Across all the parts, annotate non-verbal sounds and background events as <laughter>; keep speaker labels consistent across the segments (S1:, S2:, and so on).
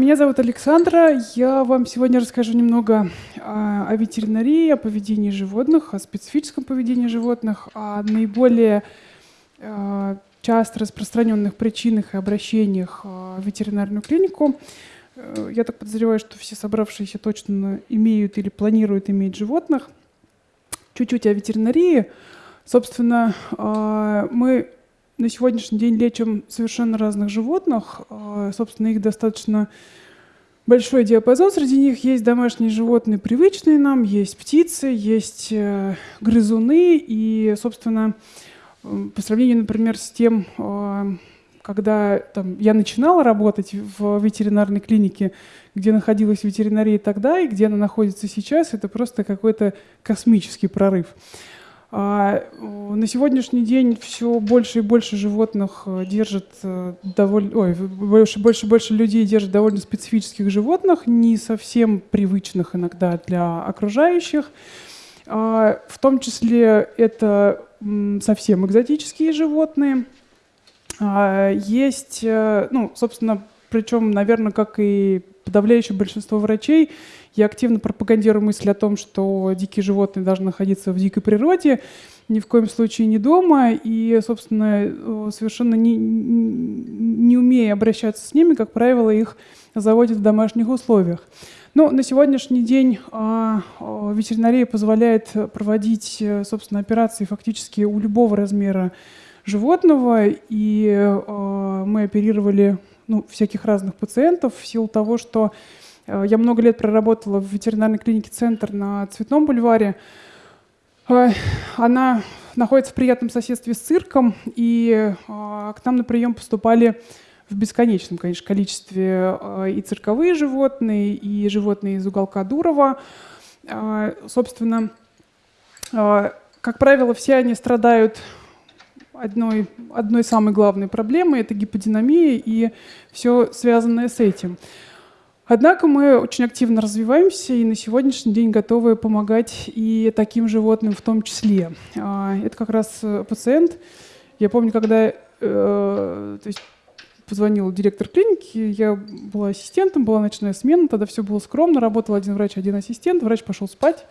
S1: Меня зовут Александра. Я вам сегодня расскажу немного о ветеринарии, о поведении животных, о специфическом поведении животных, о наиболее часто распространенных причинах и обращениях в ветеринарную клинику. Э, я так подозреваю, что все собравшиеся точно имеют или планируют иметь животных. Чуть-чуть о ветеринарии. Собственно, мы на сегодняшний день лечим совершенно разных животных. А, собственно, их достаточно большой диапазон. Среди них есть домашние животные, привычные нам, есть птицы, есть э, грызуны. И, собственно, по сравнению, например, с тем, а, когда там, я начинала работать в ветеринарной клинике, где находилась ветеринария тогда и где она находится сейчас, это просто какой-то космический прорыв. А, на сегодняшний день все больше и больше животных э, держат э, довольно, ой, больше, больше и больше людей держат довольно специфических животных, не совсем привычных иногда для окружающих. А, в том числе это совсем экзотические животные. А, есть, э, ну, собственно, причем, наверное, как и подавляющее большинство врачей, я активно пропагандирую мысль о том, что дикие животные должны находиться в дикой природе, ни в коем случае не дома, и, собственно, совершенно не, не умея обращаться с ними, как правило, их заводят в домашних условиях. Но на сегодняшний день а, а, ветеринария позволяет проводить, собственно, операции фактически у любого размера животного, и а, мы оперировали ну, всяких разных пациентов в силу того, что Э, я много лет проработала в ветеринарной клинике «Центр» на Цветном бульваре. Э, она находится в приятном соседстве с цирком, и э, к нам на прием поступали в бесконечном, конечно, количестве и цирковые животные, и животные из уголка Дурова. Собственно, как правило, все они страдают одной, одной самой главной проблемой – это гиподинамия и все связанное с этим. Однако мы очень активно развиваемся и на сегодняшний день готовы помогать и таким животным в том числе. А, это как раз э, пациент. Я помню, когда э, то есть позвонил директор клиники, я была ассистентом, была ночная смена, тогда все было скромно, работал один врач, один ассистент, врач пошел спать.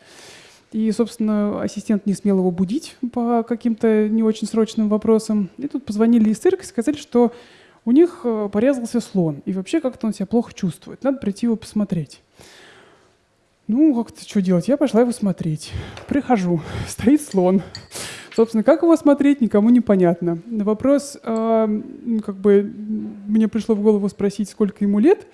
S1: И, собственно, ассистент не смел его будить по каким-то не очень срочным вопросам. И тут позвонили из цирка и сказали, что у них э, порезался слон, и вообще как-то он себя плохо чувствует. Надо прийти его посмотреть. Ну, как-то что делать? Я пошла его смотреть. Прихожу, <laughs> стоит слон. Собственно, как его смотреть, никому не понятно. На вопрос, э, как бы, мне пришло в голову спросить, сколько ему лет.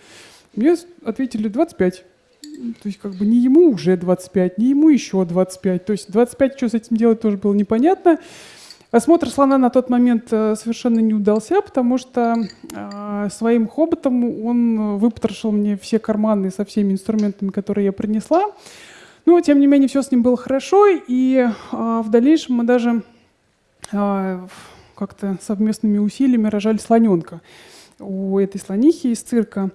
S1: Мне ответили 25. То есть, как бы, не ему уже 25, не ему еще 25. То есть, 25, что с этим делать, тоже было непонятно. Осмотр слона на тот момент э, совершенно не удался, потому что э, своим хоботом он выпотрошил мне все карманы со всеми инструментами, которые я принесла. Но, тем не менее, все с ним было хорошо, и э, в дальнейшем мы даже э, как-то совместными усилиями рожали слоненка у этой слонихи из цирка.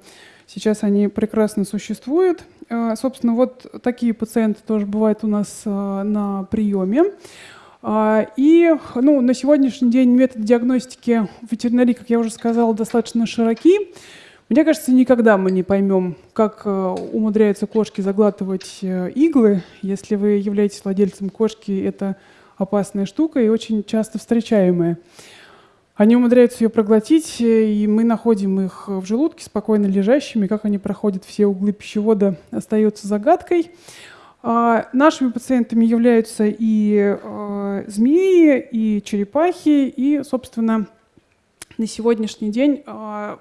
S1: Сейчас они прекрасно существуют. Э, собственно, вот такие пациенты тоже бывают у нас э, на приеме. А, и ну, на сегодняшний день метод диагностики ветеринарии, как я уже сказала, достаточно широки. Мне кажется, никогда мы не поймем, как э, умудряются кошки заглатывать э, иглы. Если вы являетесь владельцем кошки, это опасная штука и очень часто встречаемая. Они умудряются ее проглотить, э, и мы находим их в желудке спокойно лежащими. Как они проходят все углы пищевода, остается загадкой. А, нашими пациентами являются и э, змеи, и черепахи, и, собственно, на сегодняшний день э,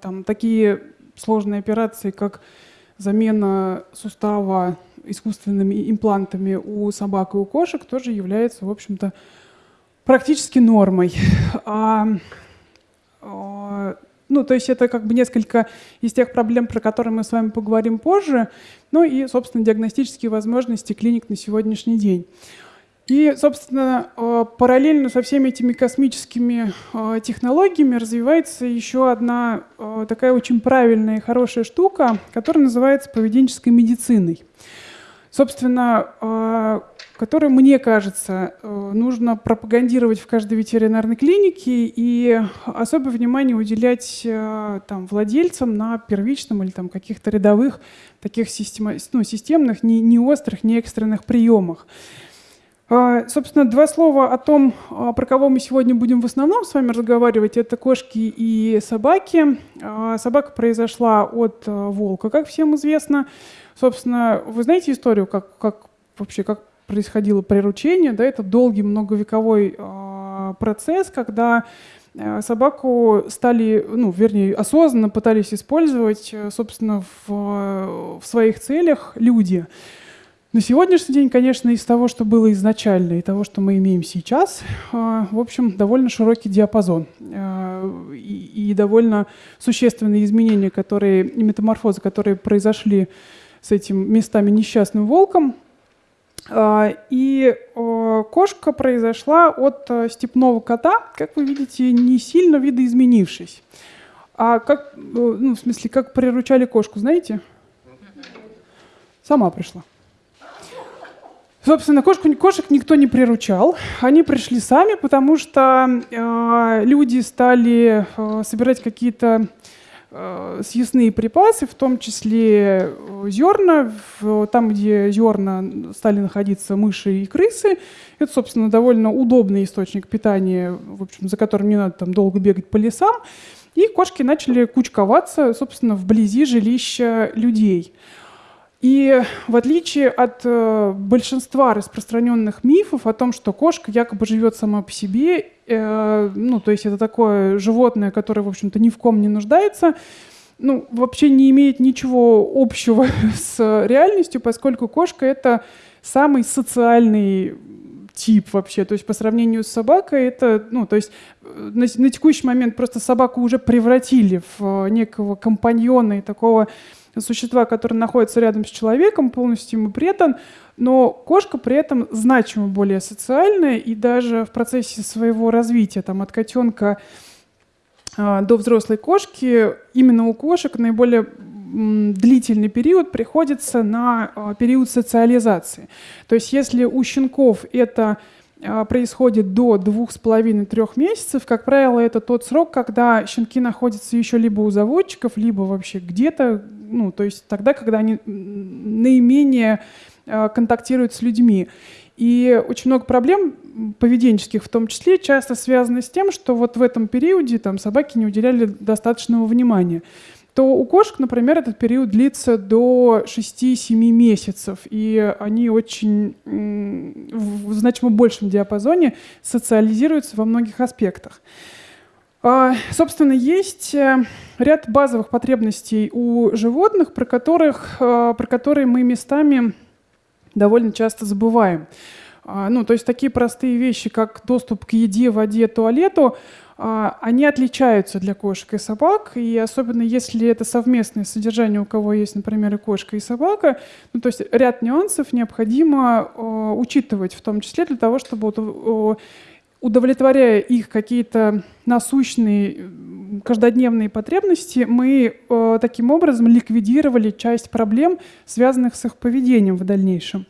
S1: там такие сложные операции, как замена сустава искусственными имплантами у собак и у кошек, тоже являются, в общем-то, практически нормой. Ну, то есть это как бы несколько из тех проблем, про которые мы с вами поговорим позже, ну и, собственно, диагностические возможности клиник на сегодняшний день. И, собственно, э, параллельно со всеми этими космическими э, технологиями развивается еще одна э, такая очень правильная и хорошая штука, которая называется поведенческой медициной. Собственно, а, которую, мне кажется, э, нужно пропагандировать в каждой ветеринарной клинике и особое внимание уделять э, там, владельцам на первичном или там, каких-то рядовых таких система, ну, системных, не, не острых, не экстренных приемах. А, собственно, два слова о том, а, про кого мы сегодня будем в основном с вами разговаривать. Это кошки и собаки. Собака произошла от волка, как всем известно. Собственно, вы знаете историю, как, как вообще как происходило приручение? Да, это долгий многовековой процесс, когда собаку стали, ну, вернее, осознанно пытались использовать, собственно, в, в своих целях люди. На сегодняшний день, конечно, из того, что было изначально, и того, что мы имеем сейчас, в общем, довольно широкий диапазон и довольно существенные изменения, которые, метаморфозы, которые произошли с этим местами несчастным волком. А, и кошка произошла от степного кота, как вы видите, не сильно видоизменившись. А как, ну, в смысле, как приручали кошку, знаете? Сама пришла. Собственно, кошку, кошек никто не приручал. Они пришли сами, потому что э, люди стали э, собирать какие-то э, съестные припасы, в том числе э, зерна. Там, где зерна стали находиться мыши и крысы. Это, собственно, довольно удобный источник питания, в общем, за которым не надо там долго бегать по лесам. И кошки начали кучковаться, собственно, вблизи жилища людей. И в отличие от э, большинства распространенных мифов о том, что кошка якобы живет сама по себе, э, ну, то есть это такое животное, которое, в общем-то, ни в ком не нуждается, ну, вообще не имеет ничего общего <laughs> с реальностью, поскольку кошка — это самый социальный тип вообще. То есть по сравнению с собакой это, ну, то есть э, на, на текущий момент просто собаку уже превратили в некого компаньона и такого существа, которое находится рядом с человеком, полностью ему предан, но кошка при этом значимо более социальная, и даже в процессе своего развития, там, от котенка э, до взрослой кошки, именно у кошек наиболее длительный период приходится на э, период социализации. То есть если у щенков это а, происходит до двух с половиной-трех месяцев. Как правило, это тот срок, когда щенки находятся еще либо у заводчиков, либо вообще где-то, ну, то есть тогда, когда они наименее а, контактируют с людьми. И очень много проблем поведенческих в том числе часто связаны с тем, что вот в этом периоде там, собаки не уделяли достаточного внимания то у кошек, например, этот период длится до 6-7 месяцев, и они очень в значимо большем диапазоне социализируются во многих аспектах. А, собственно, есть э, ряд базовых потребностей у животных, про, которых, э, про которые мы местами довольно часто забываем. А, ну, то есть такие простые вещи, как доступ к еде, воде, туалету, а, они отличаются для кошек и собак, и особенно если это совместное содержание, у кого есть, например, и кошка, и собака, ну, то есть ряд нюансов необходимо э, учитывать, в том числе для того, чтобы э, удовлетворяя их какие-то насущные каждодневные потребности, мы э, таким образом ликвидировали часть проблем, связанных с их поведением в дальнейшем.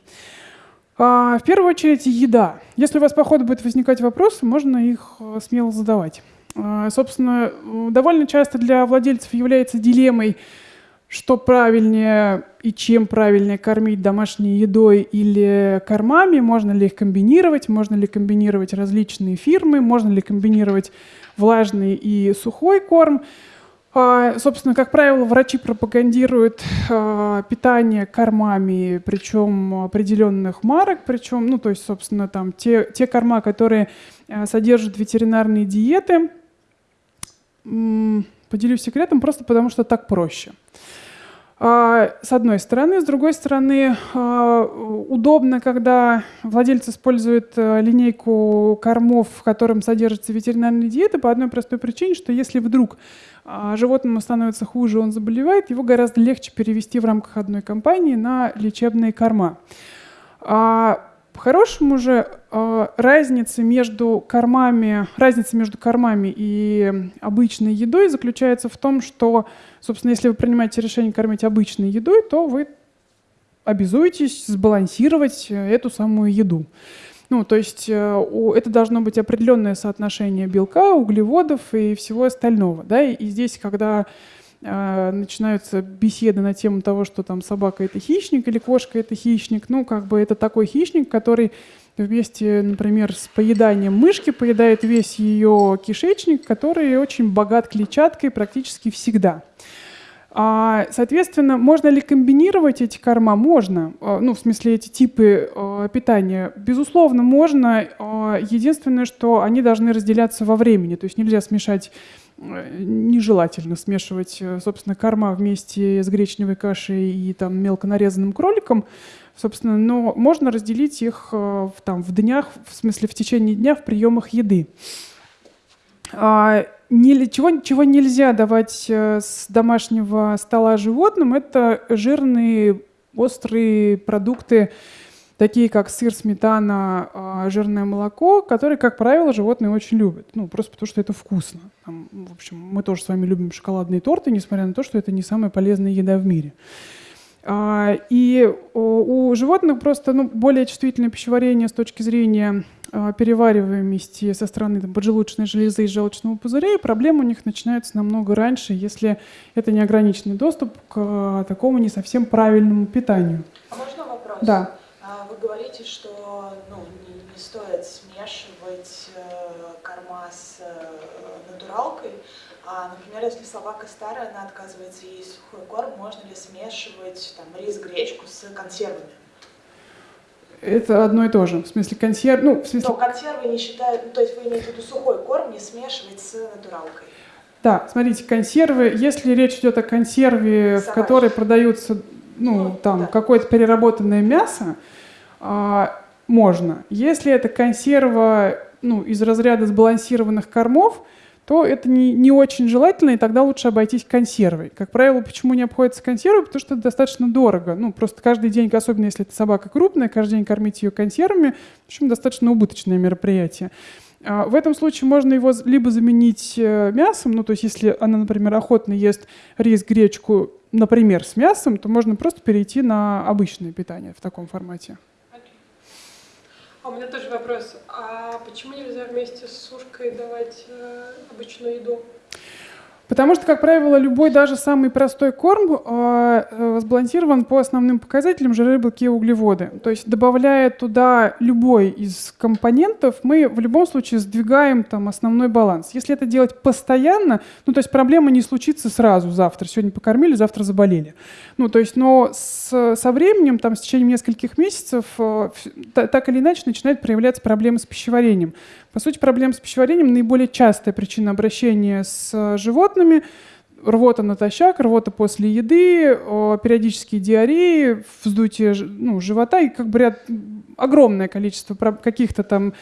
S1: А, в первую очередь еда. Если у вас по ходу будут возникать вопросы, можно их э, смело задавать. А, собственно, довольно часто для владельцев является дилеммой, что правильнее и чем правильнее кормить домашней едой или кормами, можно ли их комбинировать, можно ли комбинировать различные фирмы, можно ли комбинировать влажный и сухой корм. А, собственно, как правило, врачи пропагандируют а, питание кормами, причем определенных марок, причем, ну, то есть, собственно, там те, те корма, которые а, содержат ветеринарные диеты. Поделюсь секретом просто потому, что так проще. С одной стороны. С другой стороны, удобно, когда владелец использует линейку кормов, в котором содержатся ветеринарные диеты, по одной простой причине, что если вдруг а животному становится хуже, он заболевает, его гораздо легче перевести в рамках одной компании на лечебные корма. По-хорошему же а, разница между кормами, разница между кормами и обычной едой заключается в том, что, собственно, если вы принимаете решение кормить обычной едой, то вы обязуетесь сбалансировать эту самую еду. Ну, то есть это должно быть определенное соотношение белка, углеводов и всего остального. Да? И здесь, когда начинаются беседы на тему того, что там собака это хищник или кошка это хищник, ну, как бы это такой хищник, который вместе, например, с поеданием мышки поедает весь ее кишечник, который очень богат клетчаткой практически всегда. А, соответственно, можно ли комбинировать эти корма? Можно. А, ну, в смысле, эти типы а, питания. Безусловно, можно. Единственное, что они должны разделяться во времени. То есть нельзя смешать нежелательно смешивать, собственно, корма вместе с гречневой кашей и там мелко нарезанным кроликом, собственно, но можно разделить их э, там, в днях, в смысле в течение дня в приемах еды. А, чего, чего нельзя давать э, с домашнего стола животным, это жирные, острые продукты, такие как сыр, сметана, а, жирное молоко, которые, как правило, животные очень любят. Ну, просто потому что это вкусно. Там, в общем, мы тоже с вами любим шоколадные торты, несмотря на то, что это не самая полезная еда в мире. А, и у животных просто ну, более чувствительное пищеварение с точки зрения а, перевариваемости со стороны там, поджелудочной железы и желчного пузыря, и проблемы у них начинаются намного раньше, если это неограниченный доступ к такому не совсем правильному питанию.
S2: А можно вопрос?
S1: Да.
S2: Вы говорите, что ну, не, не стоит смешивать э, корма с э, натуралкой. А, например, если собака старая, она отказывается есть сухой корм, можно ли смешивать там, рис, гречку с консервами?
S1: Это одно и то же. В смысле консерв... Ну, в смысле...
S2: Но консервы не считают... Ну, то есть вы имеете в виду сухой корм не смешивать с натуралкой?
S1: Да, смотрите, консервы, если речь идет о консерве, Собачьи. в которой продаются ну, ну там да. какое-то переработанное мясо, а, можно. Если это консерва ну, из разряда сбалансированных кормов, то это не, не очень желательно, и тогда лучше обойтись консервой. Как правило, почему не обходится консервой? Потому что это достаточно дорого. Ну, просто каждый день, особенно если это собака крупная, каждый день кормить ее консервами, в общем, достаточно убыточное мероприятие. А, в этом случае можно его либо заменить э, мясом, ну, то есть если она, например, охотно ест рис, гречку, например, с мясом, то можно просто перейти на обычное питание в таком формате.
S3: А у меня тоже вопрос. А почему нельзя вместе с сушкой давать э, обычную еду?
S1: Потому что, как правило, любой даже самый простой корм э, э, сбалансирован по основным показателям жиры, белки и углеводы. То есть добавляя туда любой из компонентов, мы в любом случае сдвигаем там основной баланс. Если это делать постоянно, ну то есть проблема не случится сразу завтра. Сегодня покормили, завтра заболели. Ну то есть, но с, со временем, там, с течением нескольких месяцев, э, так или иначе начинают проявляться проблемы с пищеварением. По сути, проблема с пищеварением наиболее частая причина обращения с животными. Рвота натощак, рвота после еды, периодические диареи, вздутие ну, живота и как бы ряд, огромное количество каких-то там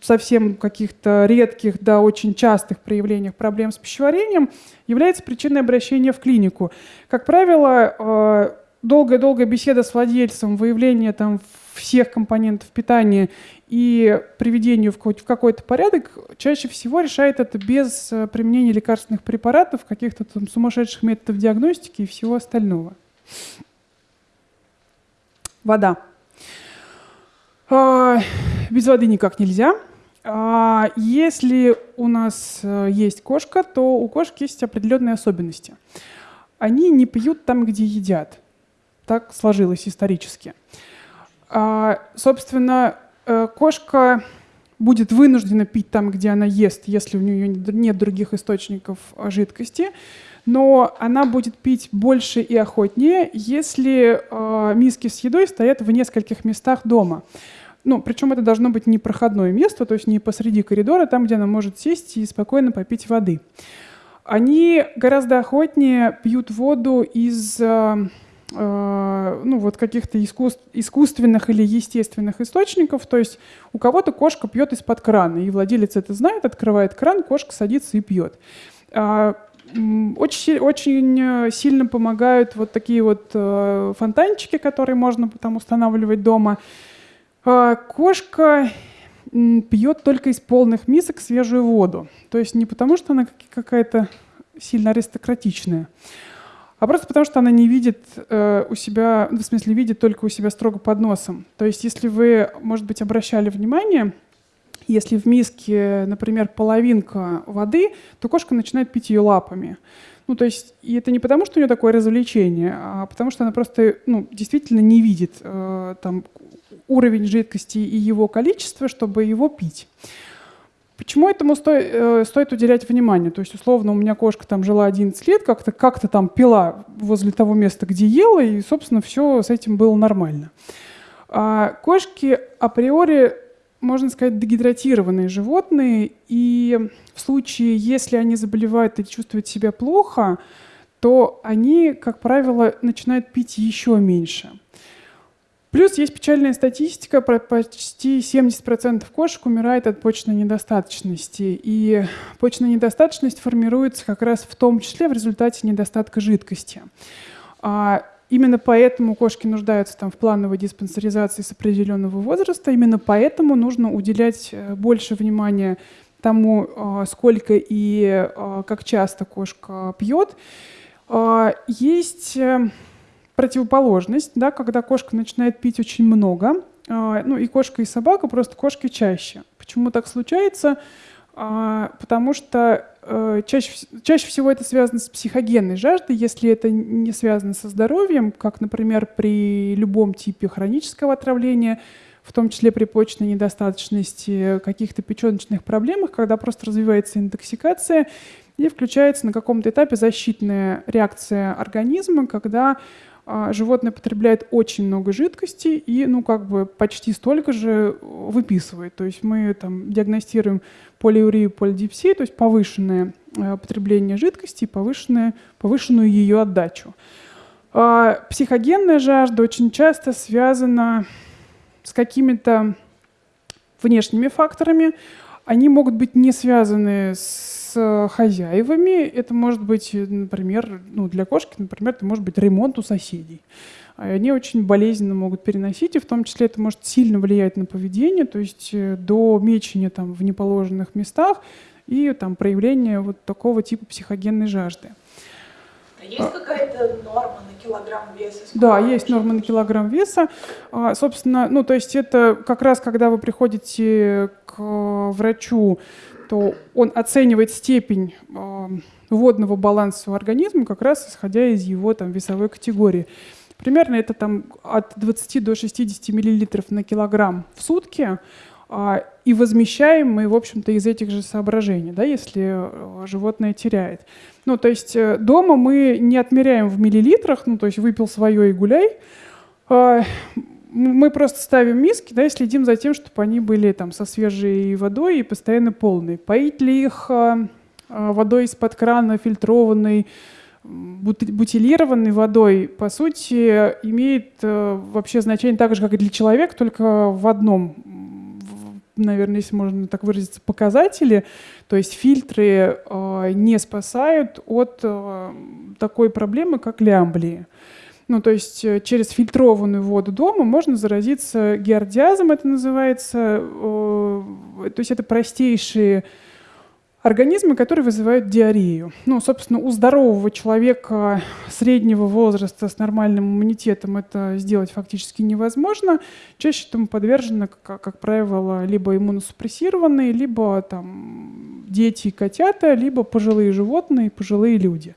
S1: совсем каких-то редких до очень частых проявлениях проблем с пищеварением является причиной обращения в клинику. Как правило, долгая-долгая беседа с владельцем, выявление там всех компонентов питания и приведение в какой-то порядок чаще всего решает это без э, применения лекарственных препаратов, каких-то там сумасшедших методов диагностики и всего остального. Вода. А, без воды никак нельзя. А, если у нас э, есть кошка, то у кошки есть определенные особенности. Они не пьют там, где едят. Так сложилось исторически. А, собственно, э, кошка будет вынуждена пить там, где она ест, если у нее нет других источников а, жидкости, но она будет пить больше и охотнее, если э, миски с едой стоят в нескольких местах дома. Ну, причем это должно быть не проходное место, то есть не посреди коридора, там, где она может сесть и спокойно попить воды. Они гораздо охотнее пьют воду из ну, вот каких-то искусств, искусственных или естественных источников. То есть у кого-то кошка пьет из-под крана, и владелец это знает, открывает кран, кошка садится и пьет. А, очень, очень сильно помогают вот такие вот э, фонтанчики, которые можно там устанавливать дома. А, кошка пьет только из полных мисок свежую воду. То есть не потому, что она какая-то сильно аристократичная, а просто потому, что она не видит э, у себя, ну, в смысле, видит только у себя строго под носом. То есть, если вы, может быть, обращали внимание, если в миске, например, половинка воды, то кошка начинает пить ее лапами. Ну, то есть, и это не потому, что у нее такое развлечение, а потому что она просто, ну, действительно не видит э, там уровень жидкости и его количество, чтобы его пить. Почему этому стоит, э, стоит уделять внимание? То есть, условно, у меня кошка там жила 11 лет, как-то как там пила возле того места, где ела, и, собственно, все с этим было нормально. А кошки априори можно сказать, дегидратированные животные, и в случае, если они заболевают и чувствуют себя плохо, то они, как правило, начинают пить еще меньше. Плюс есть печальная статистика, про почти 70% кошек умирает от почечной недостаточности. И почечная недостаточность формируется как раз в том числе в результате недостатка жидкости. А Именно поэтому кошки нуждаются там в плановой диспансеризации с определенного возраста. Именно поэтому нужно уделять э, больше внимания тому, э, сколько и э, как часто кошка пьет. Есть противоположность, да, когда кошка начинает пить очень много. Ну и кошка, и собака, просто кошки чаще. Почему так случается? Потому что Э, чаще, чаще всего это связано с психогенной жаждой, если это не связано со здоровьем, как, например, при любом типе хронического отравления, в том числе при почечной недостаточности, каких-то печеночных проблемах, когда просто развивается интоксикация и включается на каком-то этапе защитная реакция организма, когда а, животное потребляет очень много жидкости и, ну, как бы почти столько же выписывает. То есть мы там диагностируем полиурию, полидипсию, то есть повышенное а, потребление жидкости и повышенное, повышенную ее отдачу. А, психогенная жажда очень часто связана с какими-то внешними факторами. Они могут быть не связаны с хозяевами. Это может быть, например, ну, для кошки, например, это может быть ремонт у соседей. Они очень болезненно могут переносить, и в том числе это может сильно влиять на поведение, то есть э, до мечения там, в неположенных местах и там, проявления вот такого типа психогенной жажды.
S2: А есть какая-то норма на килограмм веса?
S1: Да, есть норма на килограмм веса. А, собственно, ну, то есть это как раз, когда вы приходите к врачу то он оценивает степень э, водного баланса у организма как раз исходя из его там, весовой категории. Примерно это там, от 20 до 60 миллилитров на килограмм в сутки. Э, и возмещаем мы, в общем-то, из этих же соображений, да, если э, животное теряет. Ну, то есть э, дома мы не отмеряем в миллилитрах, ну, то есть выпил свое и гуляй. Э, мы просто ставим миски, да, и следим за тем, чтобы они были там со свежей водой и постоянно полные. Поить ли их а, а, водой из-под крана, фильтрованной, бутилированной водой, по сути, имеет а, вообще значение так же, как и для человека, только в одном, наверное, если можно так выразиться, показателе. То есть фильтры э, не спасают от э, такой проблемы, как лямблии. Ну, то есть э, через фильтрованную воду дома можно заразиться геордиазом, это называется. То есть это простейшие организмы, которые вызывают диарею. Ну, собственно, у здорового человека среднего возраста с нормальным иммунитетом это сделать фактически невозможно. Чаще этому подвержены, как, как правило, либо иммуносупрессированные, либо там, дети и котята, либо пожилые животные, пожилые люди.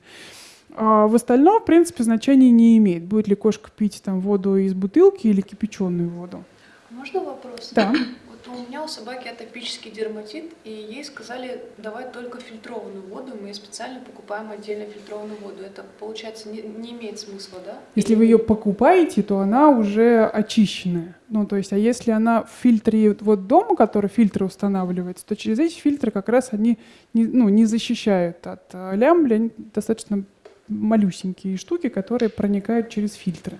S1: А в остальном, в принципе, значения не имеет, будет ли кошка пить там воду из бутылки или кипяченую воду.
S4: Можно вопрос?
S1: Да.
S4: У меня у собаки атопический дерматит, и ей сказали давать только фильтрованную воду. Мы специально покупаем отдельно фильтрованную воду. Это, получается, не, не имеет смысла, да?
S1: Если вы ее покупаете, то она уже очищенная. Ну, то есть, а если она в фильтре вот дома, который фильтры устанавливается, то через эти фильтры как раз они не, ну, не защищают от э, лямбли, они достаточно малюсенькие штуки, которые проникают через фильтры.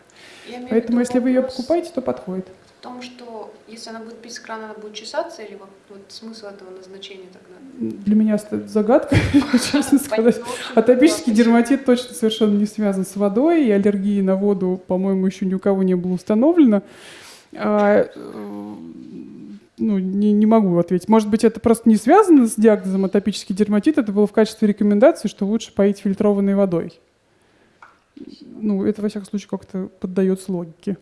S1: Поэтому, если вы ее покупаете, то подходит.
S4: В том, что если она будет пить с крана, она будет чесаться, или вот, вот смысл этого назначения тогда?
S1: Для меня это загадка, <laughs> честно сказать. Атопический дерматит точно совершенно не связан с водой, и аллергии на воду, по-моему, еще ни у кого не было установлено. А, э, ну, не, не могу ответить. Может быть, это просто не связано с диагнозом атопический дерматит, это было в качестве рекомендации, что лучше поить фильтрованной водой. ну, это, во всяком случае, как-то поддается логике.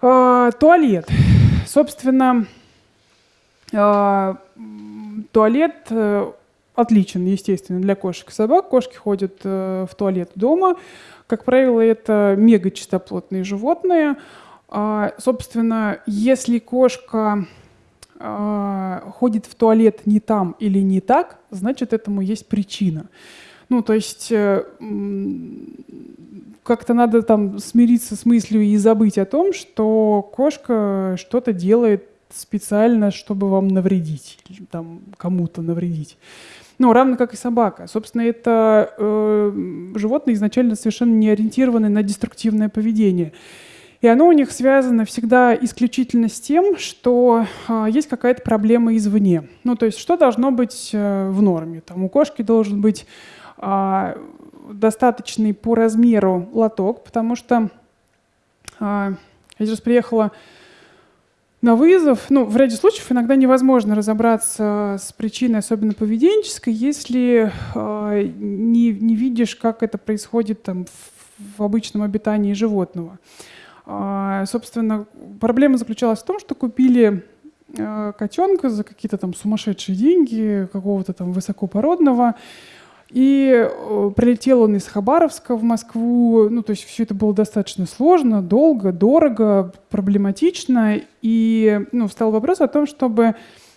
S1: А, туалет. Собственно, а, туалет э, отличен, естественно, для кошек и собак. Кошки ходят э, в туалет дома. Как правило, это мегачистоплотные животные. А, собственно, если кошка ходит в туалет не там или не так, значит, этому есть причина. Ну, то есть э, как-то надо там смириться с мыслью и забыть о том, что кошка что-то делает специально, чтобы вам навредить, там кому-то навредить. Ну, равно как и собака. Собственно, это э, животные изначально совершенно не ориентированы на деструктивное поведение. И оно у них связано всегда исключительно с тем, что э, есть какая-то проблема извне. Ну, то есть, что должно быть э, в норме? Там у кошки должен быть достаточный по размеру лоток, потому что э, я сейчас приехала на вызов. Ну, в ряде случаев иногда невозможно разобраться с причиной, особенно поведенческой, если э, не, не видишь, как это происходит там, в, в обычном обитании животного. Собственно, проблема заключалась в том, что купили котенка за какие-то там сумасшедшие деньги, какого-то там высокопородного, и э, прилетел он из Хабаровска в Москву. Ну, то есть все это было достаточно сложно, долго, дорого, проблематично. И ну, встал вопрос о том, чтобы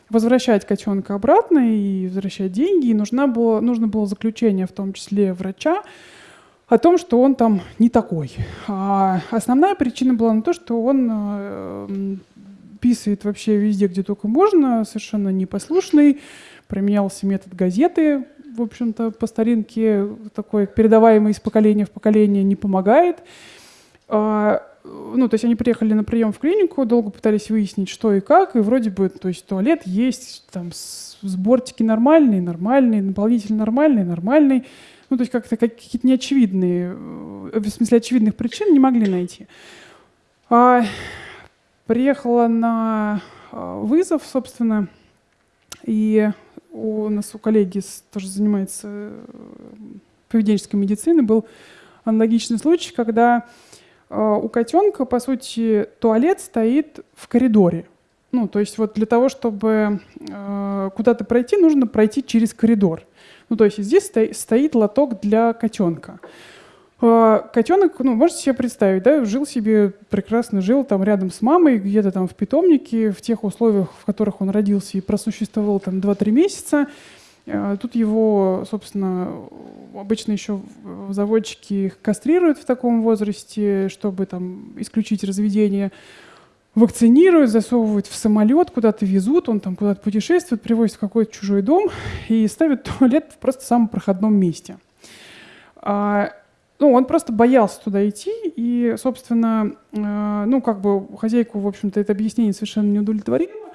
S1: возвращать котенка обратно и возвращать деньги. И нужна было, нужно было заключение, в том числе врача, о том, что он там не такой. А основная причина была на то, что он э, писает вообще везде, где только можно, совершенно непослушный, применялся метод газеты, в общем-то, по старинке такой, передаваемый из поколения в поколение, не помогает. А, ну, то есть они приехали на прием в клинику, долго пытались выяснить, что и как, и вроде бы, то есть туалет есть, там, сбортики нормальные, нормальные, наполнитель нормальный, нормальный. Ну, то есть как-то какие-то неочевидные, э, в смысле очевидных причин не могли найти. А, приехала на а, вызов, собственно, и у нас у коллеги тоже занимается э, поведенческой медициной, был аналогичный случай, когда э, у котенка, по сути, туалет стоит в коридоре. Ну, то есть вот для того, чтобы э, куда-то пройти, нужно пройти через коридор. Ну, то есть здесь стоит лоток для котенка. А, Котенок, ну, можете себе представить, да, жил себе, прекрасно жил там рядом с мамой, где-то там в питомнике, в тех условиях, в которых он родился и просуществовал там 2-3 месяца. А, тут его, собственно, обычно еще заводчики их кастрируют в таком возрасте, чтобы там исключить разведение вакцинируют, засовывают в самолет, куда-то везут, он там куда-то путешествует, привозит в какой-то чужой дом и ставит туалет в просто самом проходном месте. Ну, он просто боялся туда идти, и, собственно, э, ну, как бы хозяйку, в общем-то, это объяснение совершенно не удовлетворило.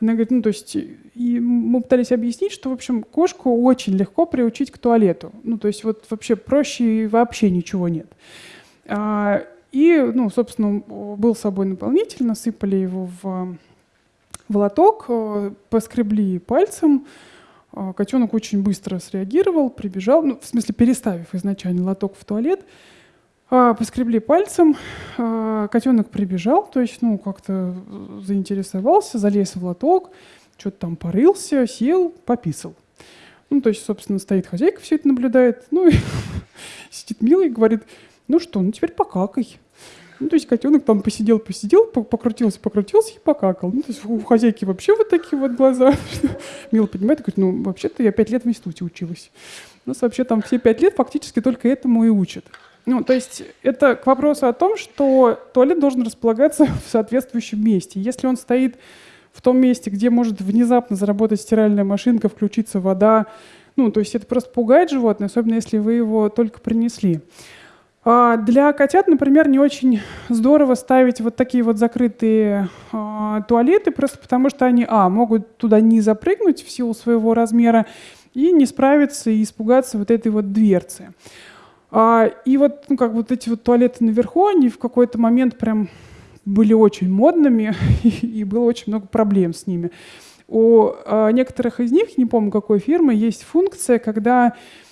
S1: Она говорит, ну, то есть, и мы пытались объяснить, что, в общем, кошку очень легко приучить к туалету. Ну, то есть, вот вообще проще вообще ничего нет. А, и, ну, собственно, был с собой наполнитель, насыпали его в, в лоток, э, поскребли пальцем, котенок очень быстро среагировал, прибежал, ну, в смысле переставив изначально лоток в туалет, а, поскребли пальцем, а, котенок прибежал, то есть, ну, как-то заинтересовался, залез в лоток, что-то там порылся, сел, пописал. Ну, то есть, собственно, стоит хозяйка, все это наблюдает, ну, и <laughs> сидит милый и говорит, ну что, ну теперь покакай. Ну, то есть котенок там посидел, посидел, покрутился, покрутился и покакал. Ну, то есть у хозяйки вообще вот такие вот глаза. <laughs> Мила понимает и говорит, ну, вообще-то я пять лет в институте училась. У нас вообще там все пять лет фактически только этому и учат. Ну, то есть это к вопросу о том, что туалет должен располагаться <laughs> в соответствующем месте. Если он стоит в том месте, где может внезапно заработать стиральная машинка, включиться вода, ну, то есть это просто пугает животное, особенно если вы его только принесли. А, для котят, например, не очень здорово ставить вот такие вот закрытые а, туалеты, просто потому что они, а, могут туда не запрыгнуть в силу своего размера и не справиться и испугаться вот этой вот дверцы. А, и вот, ну, как вот эти вот туалеты наверху, они в какой-то момент прям были очень модными, <laughs> и было очень много проблем с ними. У некоторых из них, не помню какой фирмы, есть функция, когда Э,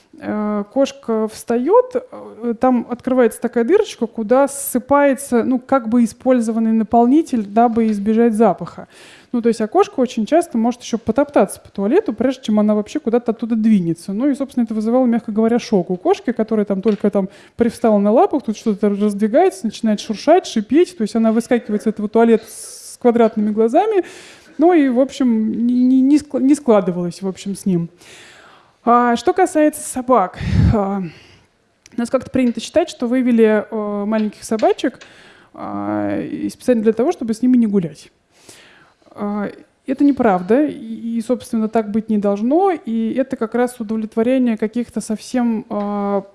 S1: кошка встает, э, там открывается такая дырочка, куда ссыпается, ну, как бы использованный наполнитель, дабы избежать запаха. Ну, то есть, а кошка очень часто может еще потоптаться по туалету, прежде чем она вообще куда-то оттуда двинется. Ну, и, собственно, это вызывало, мягко говоря, шок у кошки, которая там только там привстала на лапах, тут что-то раздвигается, начинает шуршать, шипеть, то есть она выскакивает с этого туалета с квадратными глазами, ну и, в общем, не, не, не складывалось, в общем, с ним. А, что касается собак, а, у нас как-то принято считать, что вывели а, маленьких собачек специально для того, чтобы с ними не гулять. Это неправда, и, собственно, так быть не должно, и это как раз удовлетворение каких-то совсем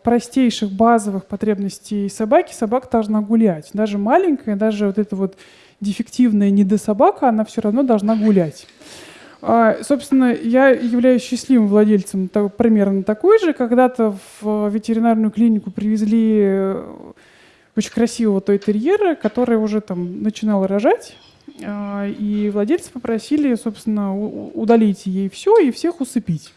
S1: простейших базовых потребностей собаки. Собака должна гулять. Даже маленькая, даже вот эта вот дефективная недособака, она все равно должна гулять. А, собственно, я являюсь счастливым владельцем примерно такой же. Когда-то в ветеринарную клинику привезли э, очень красивого той-терьера, который уже там начинал рожать. А, и владельцы попросили, собственно, удалить ей все и всех усыпить.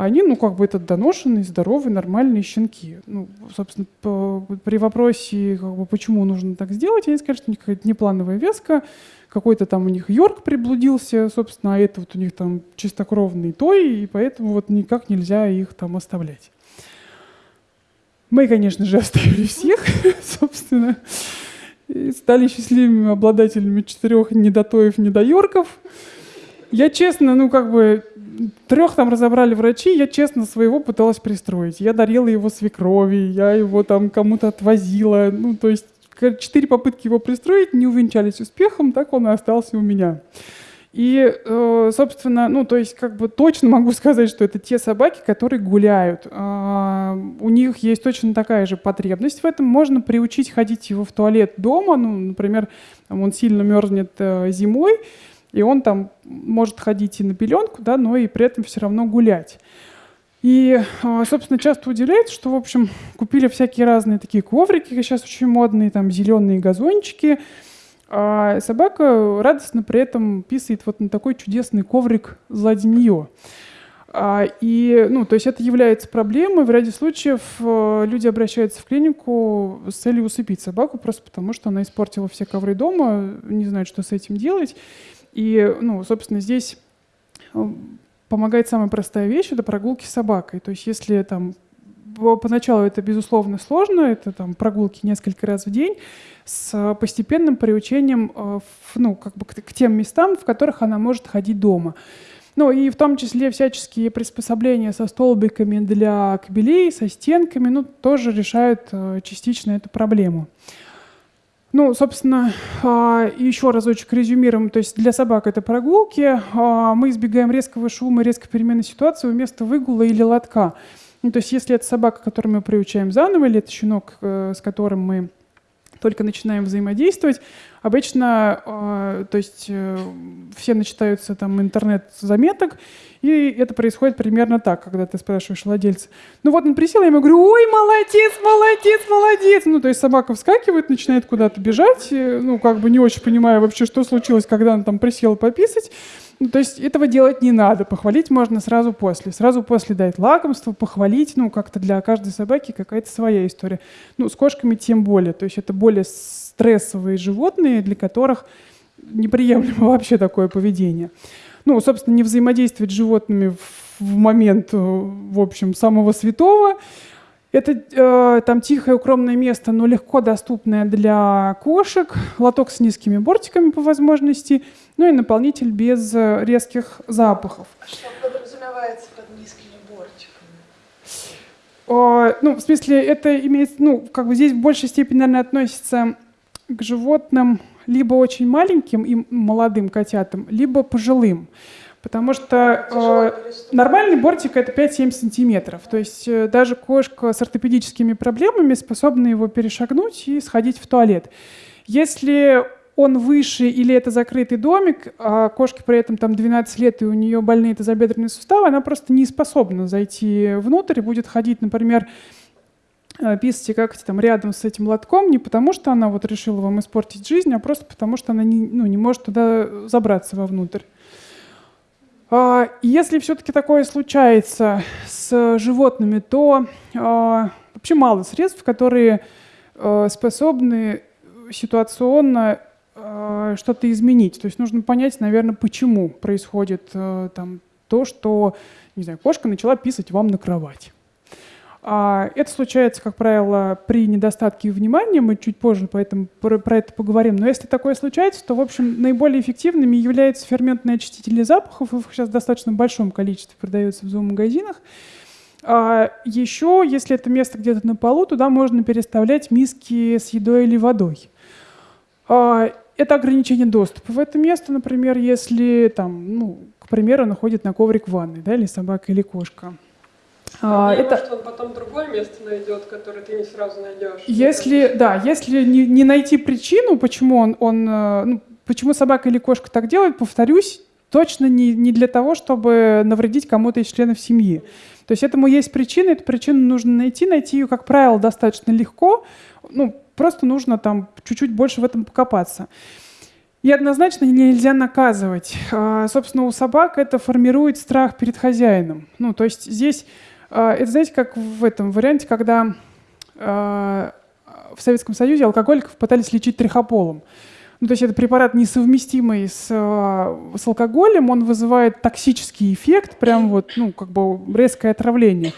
S1: Они, ну, как бы это доношенные, здоровые, нормальные щенки. Ну, собственно, по, при вопросе, как бы, почему нужно так сделать, они сказали, что у них какая-то неплановая веска, какой-то там у них Йорк приблудился, собственно, а это вот у них там чистокровный той, и поэтому вот никак нельзя их там оставлять. Мы, конечно же, <laughs> оставили всех, <laughs> собственно, стали счастливыми обладателями четырех недотоев, недоерков. Я честно, ну как бы, трех там разобрали врачи, я честно своего пыталась пристроить. Я дарила его свекрови, я его там кому-то отвозила, ну то есть четыре попытки его пристроить не увенчались успехом, так он и остался у меня. И, э, собственно, ну, то есть, как бы точно могу <laughs> сказать, что это те собаки, которые гуляют. А, у них есть точно такая же потребность в этом. Можно приучить ходить его в туалет дома. Ну, например, он сильно мерзнет э, зимой, и он там может ходить и на пеленку, да, но и при этом все равно гулять. И, а, собственно, часто удивляется, что, в общем, купили всякие разные такие коврики, сейчас очень модные, там, зеленые газончики, а собака радостно при этом писает вот на такой чудесный коврик сзади нее. А, и, ну, то есть это является проблемой. В ряде случаев а, люди обращаются в клинику с целью усыпить собаку, просто потому что она испортила все ковры дома, не знают, что с этим делать. И, ну, собственно, здесь помогает самая простая вещь — это прогулки с собакой. То есть если там поначалу это, безусловно, сложно, это там прогулки несколько раз в день, с постепенным приучением э, ну, как бы к, тем местам, в которых она может ходить дома. Ну и в том числе всяческие приспособления со столбиками для кабелей, со стенками, ну, тоже решают э, частично эту проблему. Ну, собственно, а, еще разочек резюмируем. То есть для собак это прогулки. А, мы избегаем резкого шума, резкой перемены ситуации вместо выгула или лотка. Ну, то есть если это собака, которую мы приучаем заново, или это щенок, э, с которым мы только начинаем взаимодействовать, обычно, э, то есть э, все начитаются там интернет-заметок, и это происходит примерно так, когда ты спрашиваешь владельца. Ну вот он присел, я ему говорю, ой, молодец, молодец, молодец. Ну то есть собака вскакивает, начинает куда-то бежать, ну как бы не очень понимая вообще, что случилось, когда он там присел пописать. То есть этого делать не надо. Похвалить можно сразу после. Сразу после дать лакомство, похвалить. Ну, как-то для каждой собаки какая-то своя история. Ну, с кошками тем более. То есть это более стрессовые животные, для которых неприемлемо <laughs> вообще такое поведение. Ну, собственно, не взаимодействовать с животными в момент, э, в общем, самого святого. Это э, там тихое укромное место, но легко доступное для кошек, лоток с низкими бортиками по возможности, ну и наполнитель без э, резких запахов.
S2: А что подразумевается под низкими бортиками?
S1: Э, ну, в смысле, это имеет, ну, как бы здесь в большей степени, наверное, относится к животным либо очень маленьким и молодым котятам, либо пожилым. Потому что э, нормальный бортик это 5-7 сантиметров. То есть э, даже кошка с ортопедическими проблемами способна его перешагнуть и сходить в туалет. Если он выше или это закрытый домик, а кошке при этом там 12 лет и у нее больные тазобедренные суставы, она просто не способна зайти внутрь и будет ходить, например, э, писать как там рядом с этим лотком не потому, что она вот решила вам испортить жизнь, а просто потому, что она не, ну, не может туда забраться вовнутрь. А, если все-таки такое случается с животными, то а, вообще мало средств, которые а, способны ситуационно что-то изменить. То есть нужно понять, наверное, почему происходит там, то, что не знаю, кошка начала писать вам на кровать. А, это случается, как правило, при недостатке внимания, мы чуть позже поэтому про, про это поговорим. Но если такое случается, то, в общем, наиболее эффективными являются ферментные очистители запахов. Их сейчас в достаточно большом количестве продается в зоомагазинах. А еще, если это место где-то на полу, туда можно переставлять миски с едой или водой. А, это ограничение доступа в это место, например, если там, ну, к примеру, находит на коврик ванной, да, или собака, или кошка.
S3: А, это... что он потом другое место найдет, которое ты не сразу найдешь.
S1: Если, да, если не, не найти причину, почему он, он э, ну, почему собака или кошка так делает, повторюсь, точно не, не для того, чтобы навредить кому-то из членов семьи. То есть этому есть причина, эту причину нужно найти, найти ее, как правило, достаточно легко, ну, просто нужно там чуть-чуть больше в этом покопаться. И однозначно нельзя наказывать. А, собственно, у собак это формирует страх перед хозяином. Ну, то есть здесь это, знаете, как в этом варианте, когда а, в Советском Союзе алкоголиков пытались лечить трихополом. Ну, то есть это препарат несовместимый с, а, с алкоголем, он вызывает токсический эффект, прям вот, ну, как бы резкое отравление.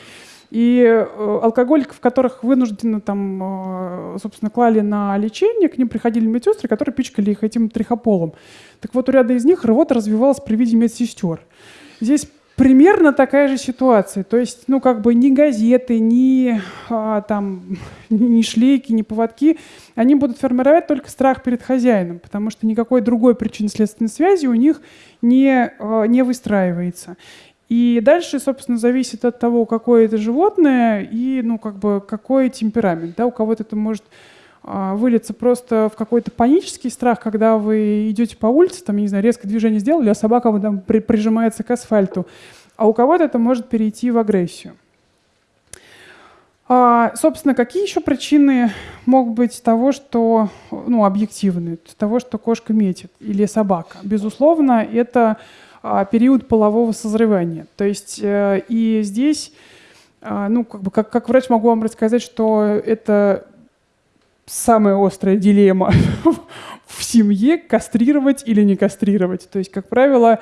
S1: И э, алкоголиков, которых вынужденно там, собственно, клали на лечение, к ним приходили медсестры, которые пичкали их этим трихополом. Так вот, у ряда из них рвота развивалась при виде медсестер. Здесь примерно такая же ситуация. То есть, ну, как бы ни газеты, ни а, там, ни шлейки, ни поводки, они будут формировать только страх перед хозяином, потому что никакой другой причинно-следственной связи у них не, а, не выстраивается. И дальше, собственно, зависит от того, какое это животное и, ну, как бы, какой темперамент. Да? У кого-то это может а, выльется просто в какой-то панический страх, когда вы идете по улице, там, не знаю, резко движение сделали, а собака там при, прижимается к асфальту. А у кого-то это может перейти в агрессию. А, собственно, какие еще причины могут быть того, что, ну, объективны, того, что кошка метит или собака? Безусловно, это а, период полового созревания. То есть э, и здесь, а, ну, как бы, как, как врач могу вам рассказать, что это самая острая дилемма <laughs> в семье кастрировать или не кастрировать. То есть, как правило,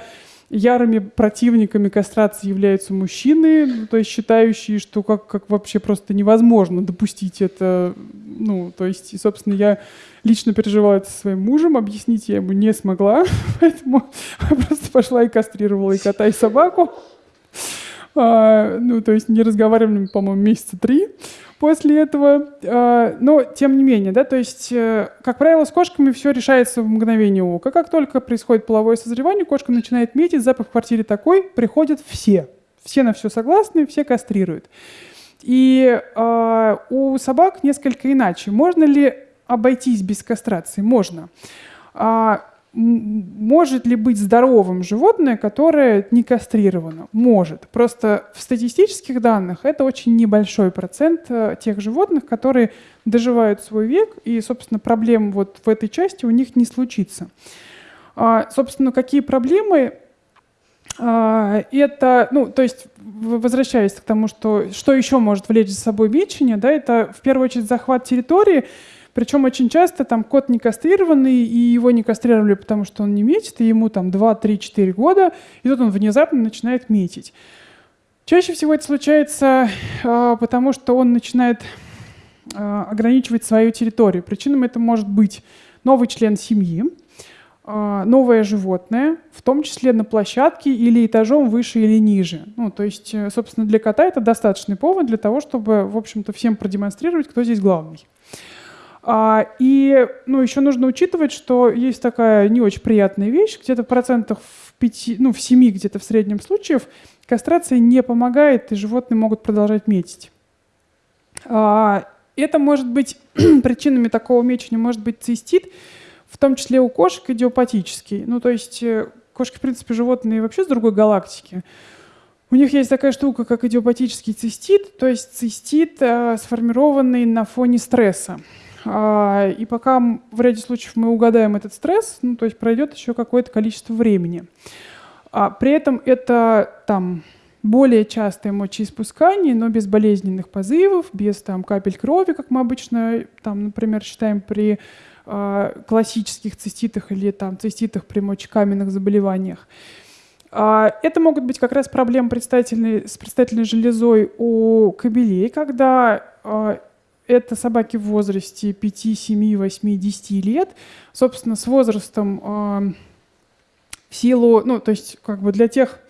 S1: ярыми противниками кастрации являются мужчины, ну, то есть считающие, что как, как вообще просто невозможно допустить это. Ну, то есть, и, собственно, я лично переживала это со своим мужем, объяснить я ему не смогла, <laughs> поэтому <laughs> просто пошла и кастрировала и кота, и собаку. А, ну, то есть не разговаривали, по-моему, месяца три после этого. А, но тем не менее, да, то есть, э, как правило, с кошками все решается в мгновение ока. Как только происходит половое созревание, кошка начинает метить, запах в квартире такой, приходят все. Все на все согласны, все кастрируют. И э, у собак несколько иначе. Можно ли обойтись без кастрации? Можно. А, может ли быть здоровым животное, которое не кастрировано? Может. Просто в статистических данных это очень небольшой процент э, тех животных, которые доживают свой век, и, собственно, проблем вот в этой части у них не случится. А, собственно, какие проблемы? А, это, ну, то есть, возвращаясь к тому, что, что еще может влечь за собой мечение, да, это в первую очередь захват территории, причем очень часто там кот не кастрированный, и его не кастрировали, потому что он не метит, и ему там 2, 3, 4 года, и тут он внезапно начинает метить. Чаще всего это случается, э, потому что он начинает э, ограничивать свою территорию. Причиной это может быть новый член семьи, э, новое животное, в том числе на площадке или этажом выше или ниже. Ну, то есть, собственно, для кота это достаточный повод для того, чтобы, в общем-то, всем продемонстрировать, кто здесь главный. А, и ну, еще нужно учитывать, что есть такая не очень приятная вещь, где-то процентах в, 5, ну, в 7 где-то в среднем случаев кастрация не помогает, и животные могут продолжать метить. А, это может быть <clears throat> причинами такого мечения, может быть цистит, в том числе у кошек идиопатический. Ну, то есть э, кошки, в принципе, животные вообще с другой галактики. У них есть такая штука, как идиопатический цистит, то есть цистит, э, сформированный на фоне стресса. А, и пока в ряде случаев мы угадаем этот стресс, ну, то есть пройдет еще какое-то количество времени. А при этом это там более частое мочеиспускание, но без болезненных позывов, без там, капель крови, как мы обычно, там, например, считаем при э, классических циститах или там, циститах при мочекаменных заболеваниях. А, это могут быть как раз проблемы с предстательной железой у кобелей, когда это собаки в возрасте 5, 7, 8, 10 лет. Собственно, с возрастом а, в силу, ну, то есть как бы для тех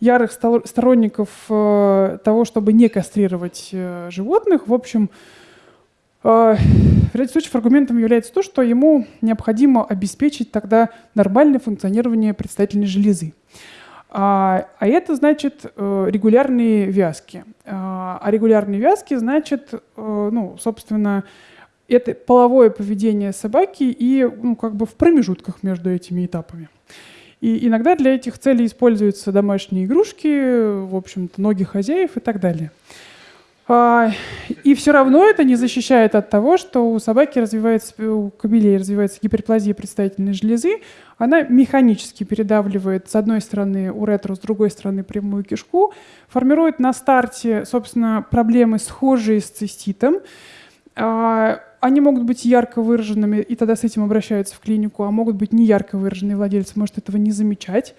S1: ярых сторонников того, чтобы не кастрировать э, животных, в общем, в ряде случаев аргументом является то, что ему необходимо обеспечить тогда нормальное функционирование предстательной железы. А, а это значит э, регулярные вязки. А, а регулярные вязки значит, э, ну, собственно, это половое поведение собаки и ну, как бы в промежутках между этими этапами. И иногда для этих целей используются домашние игрушки, в общем-то, ноги хозяев и так далее. А, и все равно это не защищает от того, что у собаки развивается, у кобелей развивается гиперплазия предстательной железы. Она механически передавливает с одной стороны уретру, с другой стороны прямую кишку, формирует на старте, собственно, проблемы, схожие с циститом. А, они могут быть ярко выраженными, и тогда с этим обращаются в клинику, а могут быть не ярко выраженные, владелец может этого не замечать.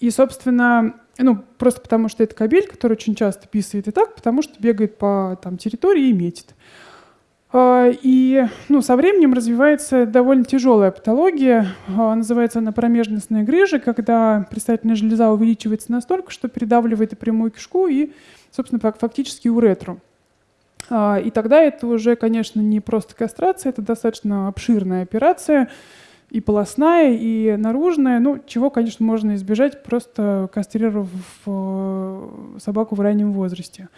S1: И, собственно, ну, просто потому что это кабель, который очень часто писает и так, потому что бегает по там, территории и метит. А, и ну, со временем развивается довольно тяжелая патология. А, называется она промежностная грыжа, когда предстательная железа увеличивается настолько, что передавливает и прямую кишку, и, собственно, фактически уретру. А, и тогда это уже, конечно, не просто кастрация, это достаточно обширная операция, и полостная, и наружная, ну, чего, конечно, можно избежать, просто кастрировав э, собаку в раннем возрасте.